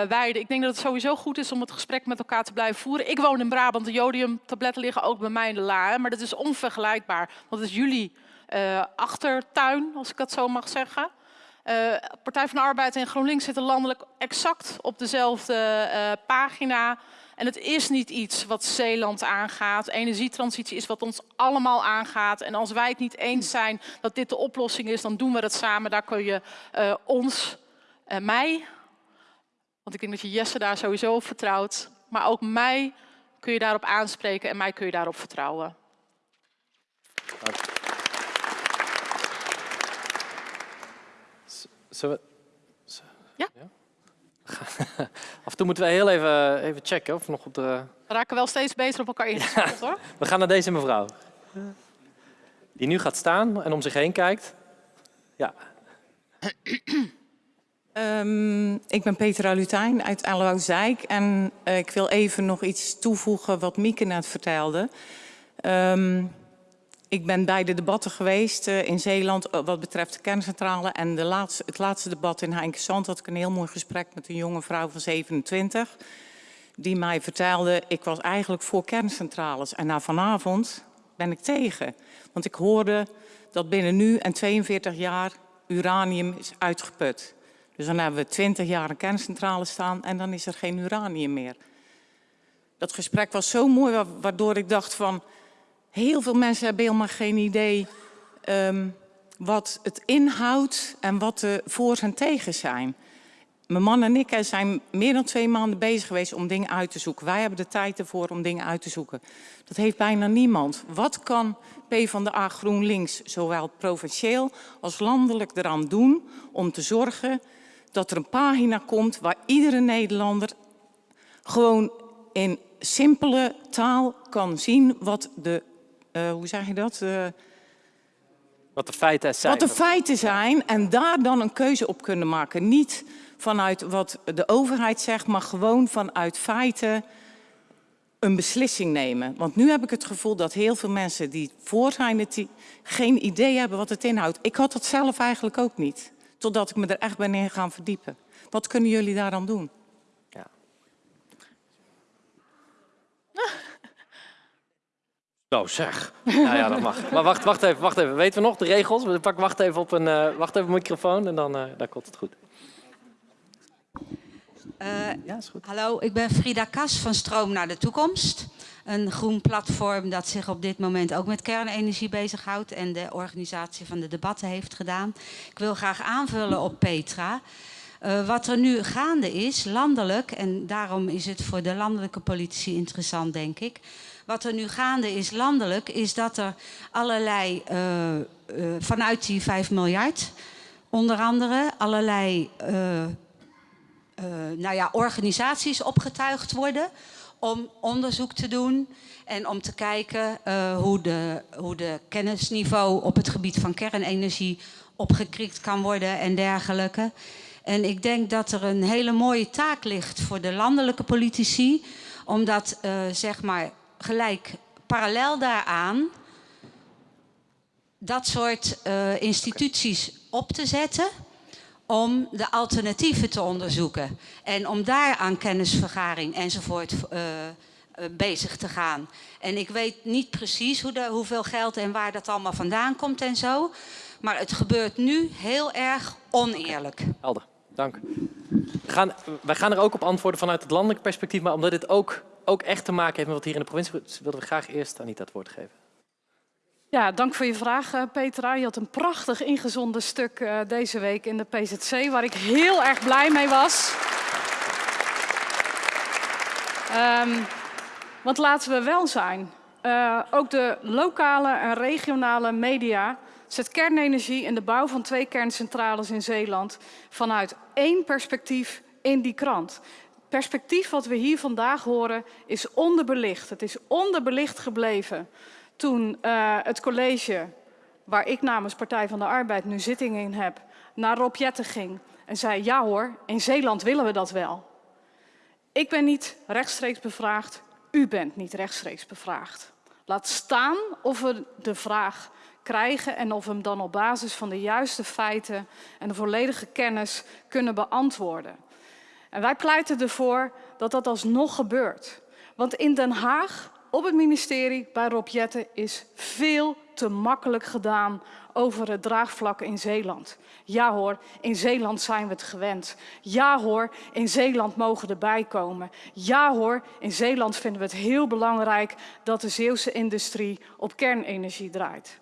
wijden. Ik denk dat het sowieso goed is om het gesprek met elkaar te blijven voeren. Ik woon in Brabant, de jodiumtabletten liggen ook bij mij in de la. Maar dat is onvergelijkbaar, want het is jullie uh, achtertuin, als ik dat zo mag zeggen. Partij van de Arbeid en GroenLinks zitten landelijk exact op dezelfde pagina. En het is niet iets wat Zeeland aangaat. Energietransitie is wat ons allemaal aangaat. En als wij het niet eens zijn dat dit de oplossing is, dan doen we dat samen. Daar kun je ons, mij, want ik denk dat je Jesse daar sowieso op vertrouwt, maar ook mij kun je daarop aanspreken en mij kun je daarop vertrouwen. Dank. Zullen we... Ja. ja? Af en toe moeten we heel even, even checken of nog op de... We raken wel steeds beter op elkaar ingespeeld hoor. We gaan naar deze mevrouw. Die nu gaat staan en om zich heen kijkt. Ja. Um, ik ben Petra Lutijn uit Aalwoud-Zijk en uh, ik wil even nog iets toevoegen wat Mieke net vertelde. Um, ik ben bij de debatten geweest uh, in Zeeland uh, wat betreft de kerncentrale. En de laatste, het laatste debat in Heinkensand had ik een heel mooi gesprek met een jonge vrouw van 27. Die mij vertelde, ik was eigenlijk voor kerncentrales. En na vanavond ben ik tegen. Want ik hoorde dat binnen nu en 42 jaar uranium is uitgeput. Dus dan hebben we 20 jaar een kerncentrale staan en dan is er geen uranium meer. Dat gesprek was zo mooi, waardoor ik dacht van heel veel mensen hebben helemaal geen idee ehm, wat het inhoudt en wat de voor's en tegens zijn. Mijn man en ik zijn meer dan twee maanden bezig geweest om dingen uit te zoeken. Wij hebben de tijd ervoor om dingen uit te zoeken. Dat heeft bijna niemand. Wat kan PvdA GroenLinks, zowel provincieel als landelijk, eraan doen om te zorgen dat er een pagina komt waar iedere Nederlander gewoon in simpele taal kan zien wat de, uh, hoe zeg je dat? Uh, wat de feiten zijn. Wat de feiten zijn en daar dan een keuze op kunnen maken. Niet vanuit wat de overheid zegt, maar gewoon vanuit feiten een beslissing nemen. Want nu heb ik het gevoel dat heel veel mensen die voor zijn, die geen idee hebben wat het inhoudt. Ik had dat zelf eigenlijk ook niet, totdat ik me er echt ben in gaan verdiepen. Wat kunnen jullie daar dan doen? Ja. Nou zeg. Nou ja, dat mag. Maar wacht, wacht even, wacht even. Weten we nog de regels? Pak, wacht even op een, uh, wacht even een microfoon en dan, uh, dan komt het goed. Uh, ja, is goed. Hallo, ik ben Frida Kas van Stroom naar de Toekomst. Een groen platform dat zich op dit moment ook met kernenergie bezighoudt en de organisatie van de debatten heeft gedaan. Ik wil graag aanvullen op Petra. Uh, wat er nu gaande is, landelijk, en daarom is het voor de landelijke politici interessant, denk ik. Wat er nu gaande is landelijk, is dat er allerlei, uh, uh, vanuit die 5 miljard, onder andere allerlei nou ja, organisaties opgetuigd worden om onderzoek te doen en om te kijken uh, hoe, de, hoe de kennisniveau op het gebied van kernenergie opgekrikt kan worden en dergelijke. En ik denk dat er een hele mooie taak ligt voor de landelijke politici, om dat uh, zeg maar gelijk parallel daaraan dat soort uh, instituties op te zetten om de alternatieven te onderzoeken. En om daar aan kennisvergaring enzovoort uh, bezig te gaan. En ik weet niet precies hoe hoeveel geld en waar dat allemaal vandaan komt en zo. Maar het gebeurt nu heel erg oneerlijk. Helder, dank. We gaan, wij gaan er ook op antwoorden vanuit het landelijk perspectief. Maar omdat dit ook, ook echt te maken heeft met wat hier in de provincie... wilden we graag eerst Anita het woord geven. Ja, dank voor je vraag, eh, Petra. Je had een prachtig ingezonden stuk uh, deze week in de PZC, waar ik heel erg blij mee was. Um, want laten we wel zijn, uh, ook de lokale en regionale media zet kernenergie en de bouw van twee kerncentrales in Zeeland vanuit één perspectief in die krant. Perspectief wat we hier vandaag horen is onderbelicht. Het is onderbelicht gebleven toen uh, het college, waar ik namens Partij van de Arbeid nu zitting in heb, naar Rob Jetten ging en zei, ja hoor, in Zeeland willen we dat wel. Ik ben niet rechtstreeks bevraagd, u bent niet rechtstreeks bevraagd. Laat staan of we de vraag krijgen en of we hem dan op basis van de juiste feiten en de volledige kennis kunnen beantwoorden. En wij pleiten ervoor dat dat alsnog gebeurt. Want in Den Haag op het ministerie bij Rob Jetten is veel te makkelijk gedaan over het draagvlak in Zeeland. Ja hoor, in Zeeland zijn we het gewend. Ja hoor, in Zeeland mogen erbij komen. Ja hoor, in Zeeland vinden we het heel belangrijk dat de Zeeuwse industrie op kernenergie draait.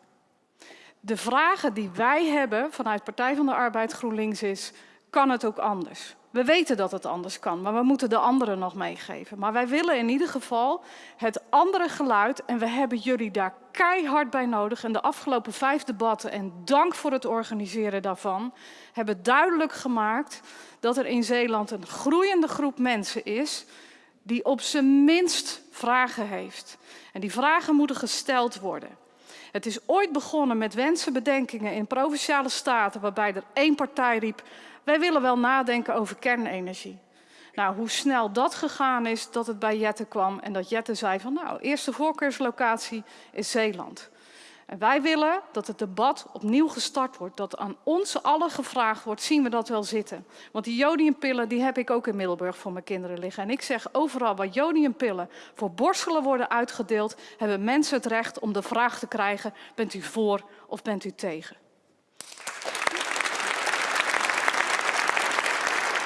De vragen die wij hebben vanuit Partij van de Arbeid GroenLinks is, kan het ook anders? We weten dat het anders kan, maar we moeten de anderen nog meegeven. Maar wij willen in ieder geval het andere geluid en we hebben jullie daar keihard bij nodig. En de afgelopen vijf debatten, en dank voor het organiseren daarvan, hebben duidelijk gemaakt dat er in Zeeland een groeiende groep mensen is die op zijn minst vragen heeft. En die vragen moeten gesteld worden. Het is ooit begonnen met wensen, bedenkingen in provinciale staten waarbij er één partij riep wij willen wel nadenken over kernenergie. Nou, hoe snel dat gegaan is, dat het bij Jette kwam en dat Jette zei van nou, eerste voorkeurslocatie is Zeeland. En wij willen dat het debat opnieuw gestart wordt, dat aan ons allen gevraagd wordt, zien we dat wel zitten. Want die jodiumpillen die heb ik ook in Middelburg voor mijn kinderen liggen. En ik zeg overal waar jodiumpillen voor borstelen worden uitgedeeld, hebben mensen het recht om de vraag te krijgen, bent u voor of bent u tegen?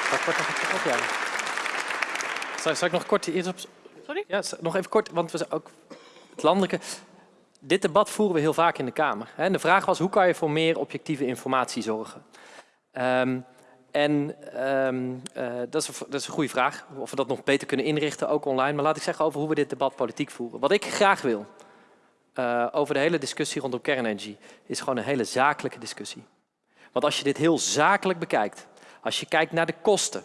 Kort nog even op, ja. Zal, zal ik nog kort op... Sorry? Ja, nog even kort, want we zijn ook het landelijke... dit debat voeren we heel vaak in de Kamer. En de vraag was, hoe kan je voor meer objectieve informatie zorgen? Um, en um, uh, dat, is een, dat, is een, goede vraag, of we dat nog beter kunnen inrichten, ook online. Maar laat ik zeggen over hoe we dit debat politiek voeren. Wat ik graag wil, uh, over de hele discussie rondom kernenergie, is gewoon een hele zakelijke discussie. Want als je dit heel zakelijk bekijkt, als je kijkt naar de kosten,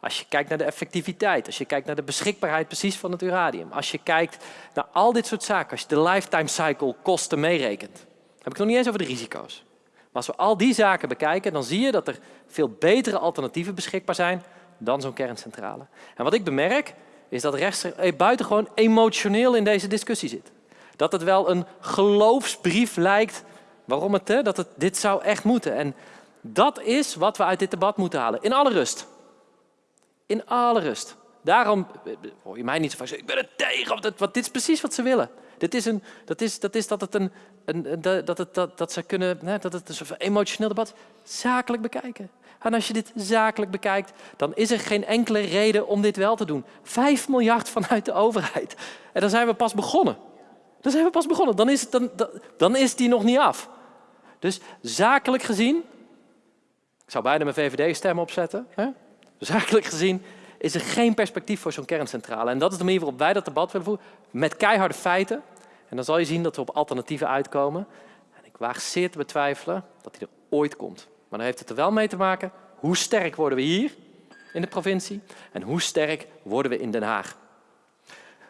als je kijkt naar de effectiviteit, als je kijkt naar de beschikbaarheid precies van het uranium, als je kijkt naar al dit soort zaken, als je de lifetime cycle kosten meerekent, heb ik nog niet eens over de risico's. Maar als we al die zaken bekijken, dan zie je dat er veel betere alternatieven beschikbaar zijn dan zo'n kerncentrale. En wat ik bemerk, is dat rechts eh, buitengewoon emotioneel in deze discussie zit. Dat het wel een geloofsbrief lijkt waarom het, dat dit zou echt moeten. En dat is wat we uit dit debat moeten halen. In alle rust. In alle rust. Daarom hoor je mij niet zo vaak zeggen, ik ben er tegen, want dit is precies wat ze willen. Dit is een, dat, is, dat is dat het een, een dat, het, dat, dat ze kunnen, hè, dat het een emotioneel debat zakelijk bekijken. En als je dit zakelijk bekijkt, dan is er geen enkele reden om dit wel te doen. Vijf miljard vanuit de overheid. En dan zijn we pas begonnen. Dan zijn we pas begonnen. Dan is, het, dan, dan is die nog niet af. Dus zakelijk gezien, ik zou bijna mijn VVD-stem opzetten. Hè? Zakelijk gezien is er geen perspectief voor zo'n kerncentrale. En dat is de manier waarop wij dat debat willen voeren. Met keiharde feiten. En dan zal je zien dat we op alternatieven uitkomen. En ik waag zeer te betwijfelen dat die er ooit komt. Maar dan heeft het er wel mee te maken hoe sterk worden we hier in de provincie en hoe sterk worden we in Den Haag.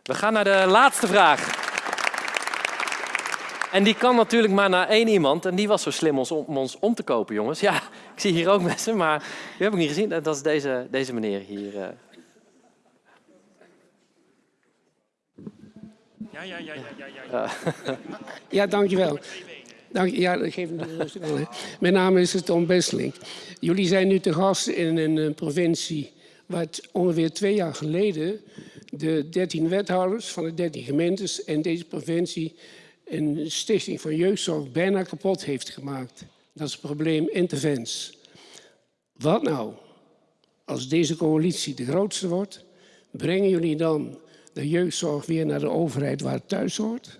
We gaan naar de laatste vraag. En die kan natuurlijk maar naar één iemand. En die was zo slim om ons om te kopen, jongens. Ja, ik zie hier ook mensen, maar die heb ik niet gezien. Dat is deze, deze meneer hier. Eh. Ja, ja, ja, ja, ja. Ja, ja dankjewel. Dank, ja, dat geeft me rustig aan. Mijn naam is Tom Besseling. Jullie zijn nu te gast in een eh, provincie waar ongeveer twee jaar geleden de 13 wethouders van de 13 gemeentes in deze provincie een stichting van jeugdzorg bijna kapot heeft gemaakt. Dat is het probleem intervens. Wat nou als deze coalitie de grootste wordt? Brengen jullie dan de jeugdzorg weer naar de overheid waar het thuis hoort?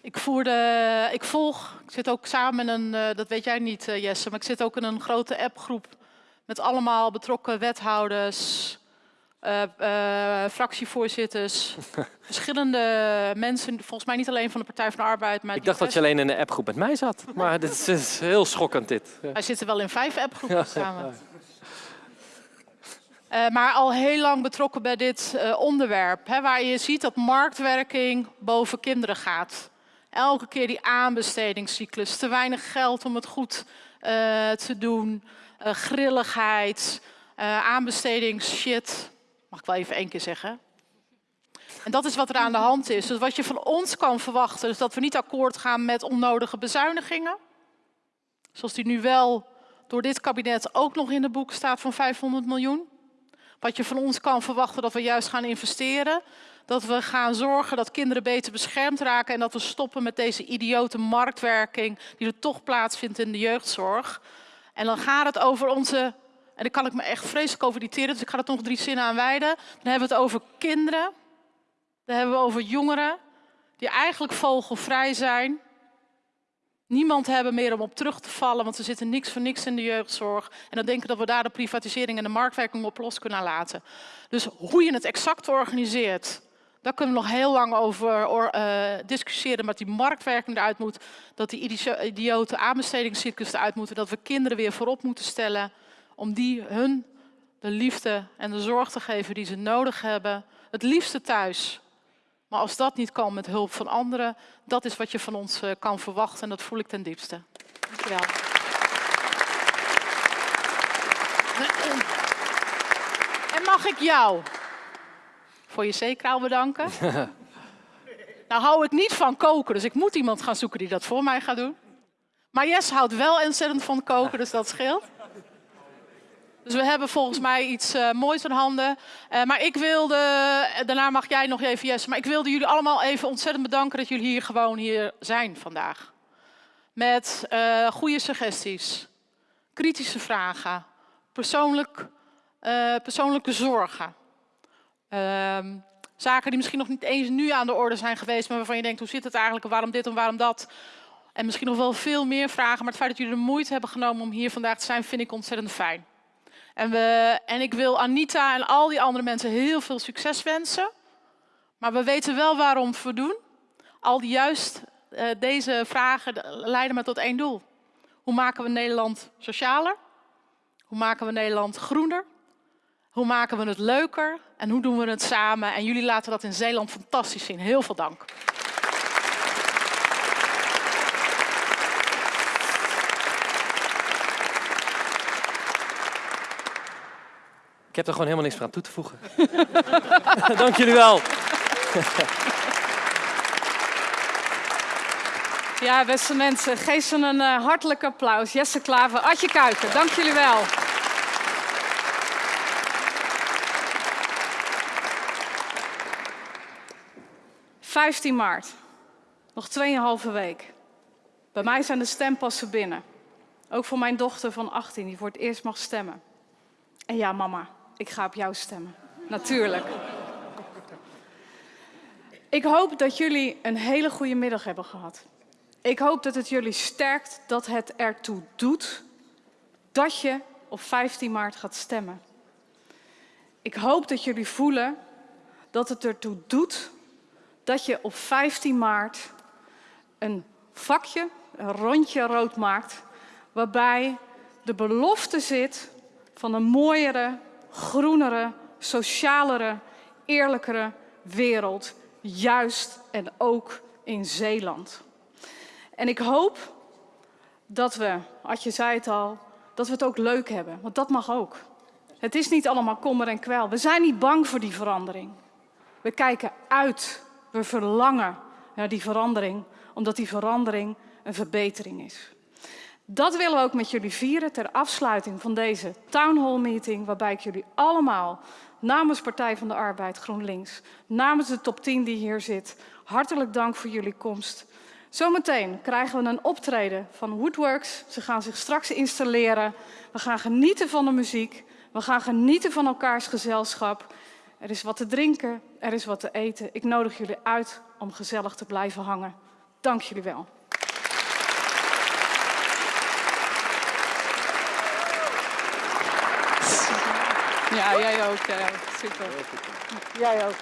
Ik, voerde, ik volg, ik zit ook samen in een, eh, dat weet jij niet eh, Jesse, maar ik zit ook in een grote appgroep met allemaal betrokken wethouders, uh, uh, fractievoorzitters, verschillende mensen, volgens mij niet alleen van de Partij van de Arbeid. Maar ik dacht dat je alleen in een appgroep met mij zat, maar dit is, heel schokkend dit. Wij zitten wel in vijf appgroepen samen. Uh, maar al heel lang betrokken bij dit onderwerp, hè, waar je ziet dat marktwerking boven kinderen gaat. Elke keer die aanbestedingscyclus, te weinig geld om het goed te doen. Uh, grilligheid, uh, aanbestedingsshit. Mag ik wel even één keer zeggen. En dat is wat er aan de hand is. Dus wat je van ons kan verwachten, is dat we niet akkoord gaan met onnodige bezuinigingen. Zoals die nu wel door dit kabinet ook nog in de boek staat van 500 miljoen. Wat je van ons kan verwachten, dat we juist gaan investeren. Dat we gaan zorgen dat kinderen beter beschermd raken. En dat we stoppen met deze idiote marktwerking die er toch plaatsvindt in de jeugdzorg. En dan gaat het over onze, en daar kan ik me echt vreselijk over irriteren, dus ik ga er nog drie zinnen aan wijden. Dan hebben we het over kinderen, dan hebben we over jongeren die eigenlijk vogelvrij zijn. Niemand hebben meer om op terug te vallen, want ze zitten niks voor niks in de jeugdzorg. En dan denken dat we daar de privatisering en de marktwerking op los kunnen laten. Dus hoe je het exact organiseert, daar kunnen we nog heel lang over uh, discussiëren. Maar die marktwerking eruit moet, dat die idiote aanbestedingscyclus eruit moeten. Dat we kinderen weer voorop moeten stellen om die hun de liefde en de zorg te geven die ze nodig hebben. Het liefste thuis. Maar als dat niet kan met hulp van anderen, dat is wat je van ons uh, kan verwachten en dat voel ik ten diepste. Dankjewel. En mag ik jou voor je zeekraal bedanken. nou hou ik niet van koken, dus ik moet iemand gaan zoeken die dat voor mij gaat doen. Maar Jess houdt wel ontzettend van koken, dus dat scheelt. Dus we hebben volgens mij iets uh, moois in handen. Uh, maar ik wilde, daarna mag jij nog even Jess, maar ik wilde jullie allemaal even ontzettend bedanken dat jullie hier gewoon hier zijn vandaag. Met uh, goede suggesties, kritische vragen, persoonlijk eh, persoonlijke zorgen. Ehm, zaken die misschien nog niet eens nu aan de orde zijn geweest, maar waarvan je denkt, hoe zit het eigenlijk, waarom dit en waarom dat? En misschien nog wel veel meer vragen, maar het feit dat jullie de moeite hebben genomen om hier vandaag te zijn, vind ik ontzettend fijn. En, we, en ik wil Anita en al die andere mensen heel veel succes wensen. Maar we weten wel waarom we doen. Al die juist uh, deze vragen leiden me tot één doel. Hoe maken we Nederland socialer? Hoe maken we Nederland groener? Hoe maken we het leuker? En hoe doen we het samen? En jullie laten dat in Zeeland fantastisch zien. Heel veel dank. Ik heb er gewoon helemaal niks meer aan toe te voegen. Dank jullie wel. Ja, beste mensen, geef ze een uh, hartelijk applaus. Jesse Klaver, Adje Kuiken, dank jullie wel. ...15 maart. Nog 2,5 week. Bij mij zijn de stempassen binnen. Ook voor mijn dochter van 18, die voor het eerst mag stemmen. En ja, mama, ik ga op jou stemmen. Natuurlijk. Ik hoop dat jullie een hele goede middag hebben gehad. Ik hoop dat het jullie sterkt, dat het ertoe doet dat je op 15 maart gaat stemmen. Ik hoop dat jullie voelen dat het ertoe doet dat je op 15 maart een vakje, een rondje rood maakt, waarbij de belofte zit van een mooiere, groenere, socialere, eerlijkere wereld, juist en ook in Zeeland. En ik hoop dat we, Adje zei het al, dat we het ook leuk hebben, want dat mag ook. Het is niet allemaal kommer en kwel. We zijn niet bang voor die verandering. We kijken uit, we verlangen naar die verandering, omdat die verandering een verbetering is. Dat willen we ook met jullie vieren ter afsluiting van deze town hall meeting, waarbij ik jullie allemaal namens Partij van de Arbeid GroenLinks, namens de top 10 die hier zit, hartelijk dank voor jullie komst. Zometeen krijgen we een optreden van Woodworks. Ze gaan zich straks installeren. We gaan genieten van de muziek. We gaan genieten van elkaars gezelschap. Er is wat te drinken, er is wat te eten. Ik nodig jullie uit om gezellig te blijven hangen. Dank jullie wel. Ja, jij ook. Ook. Super. Jij ook.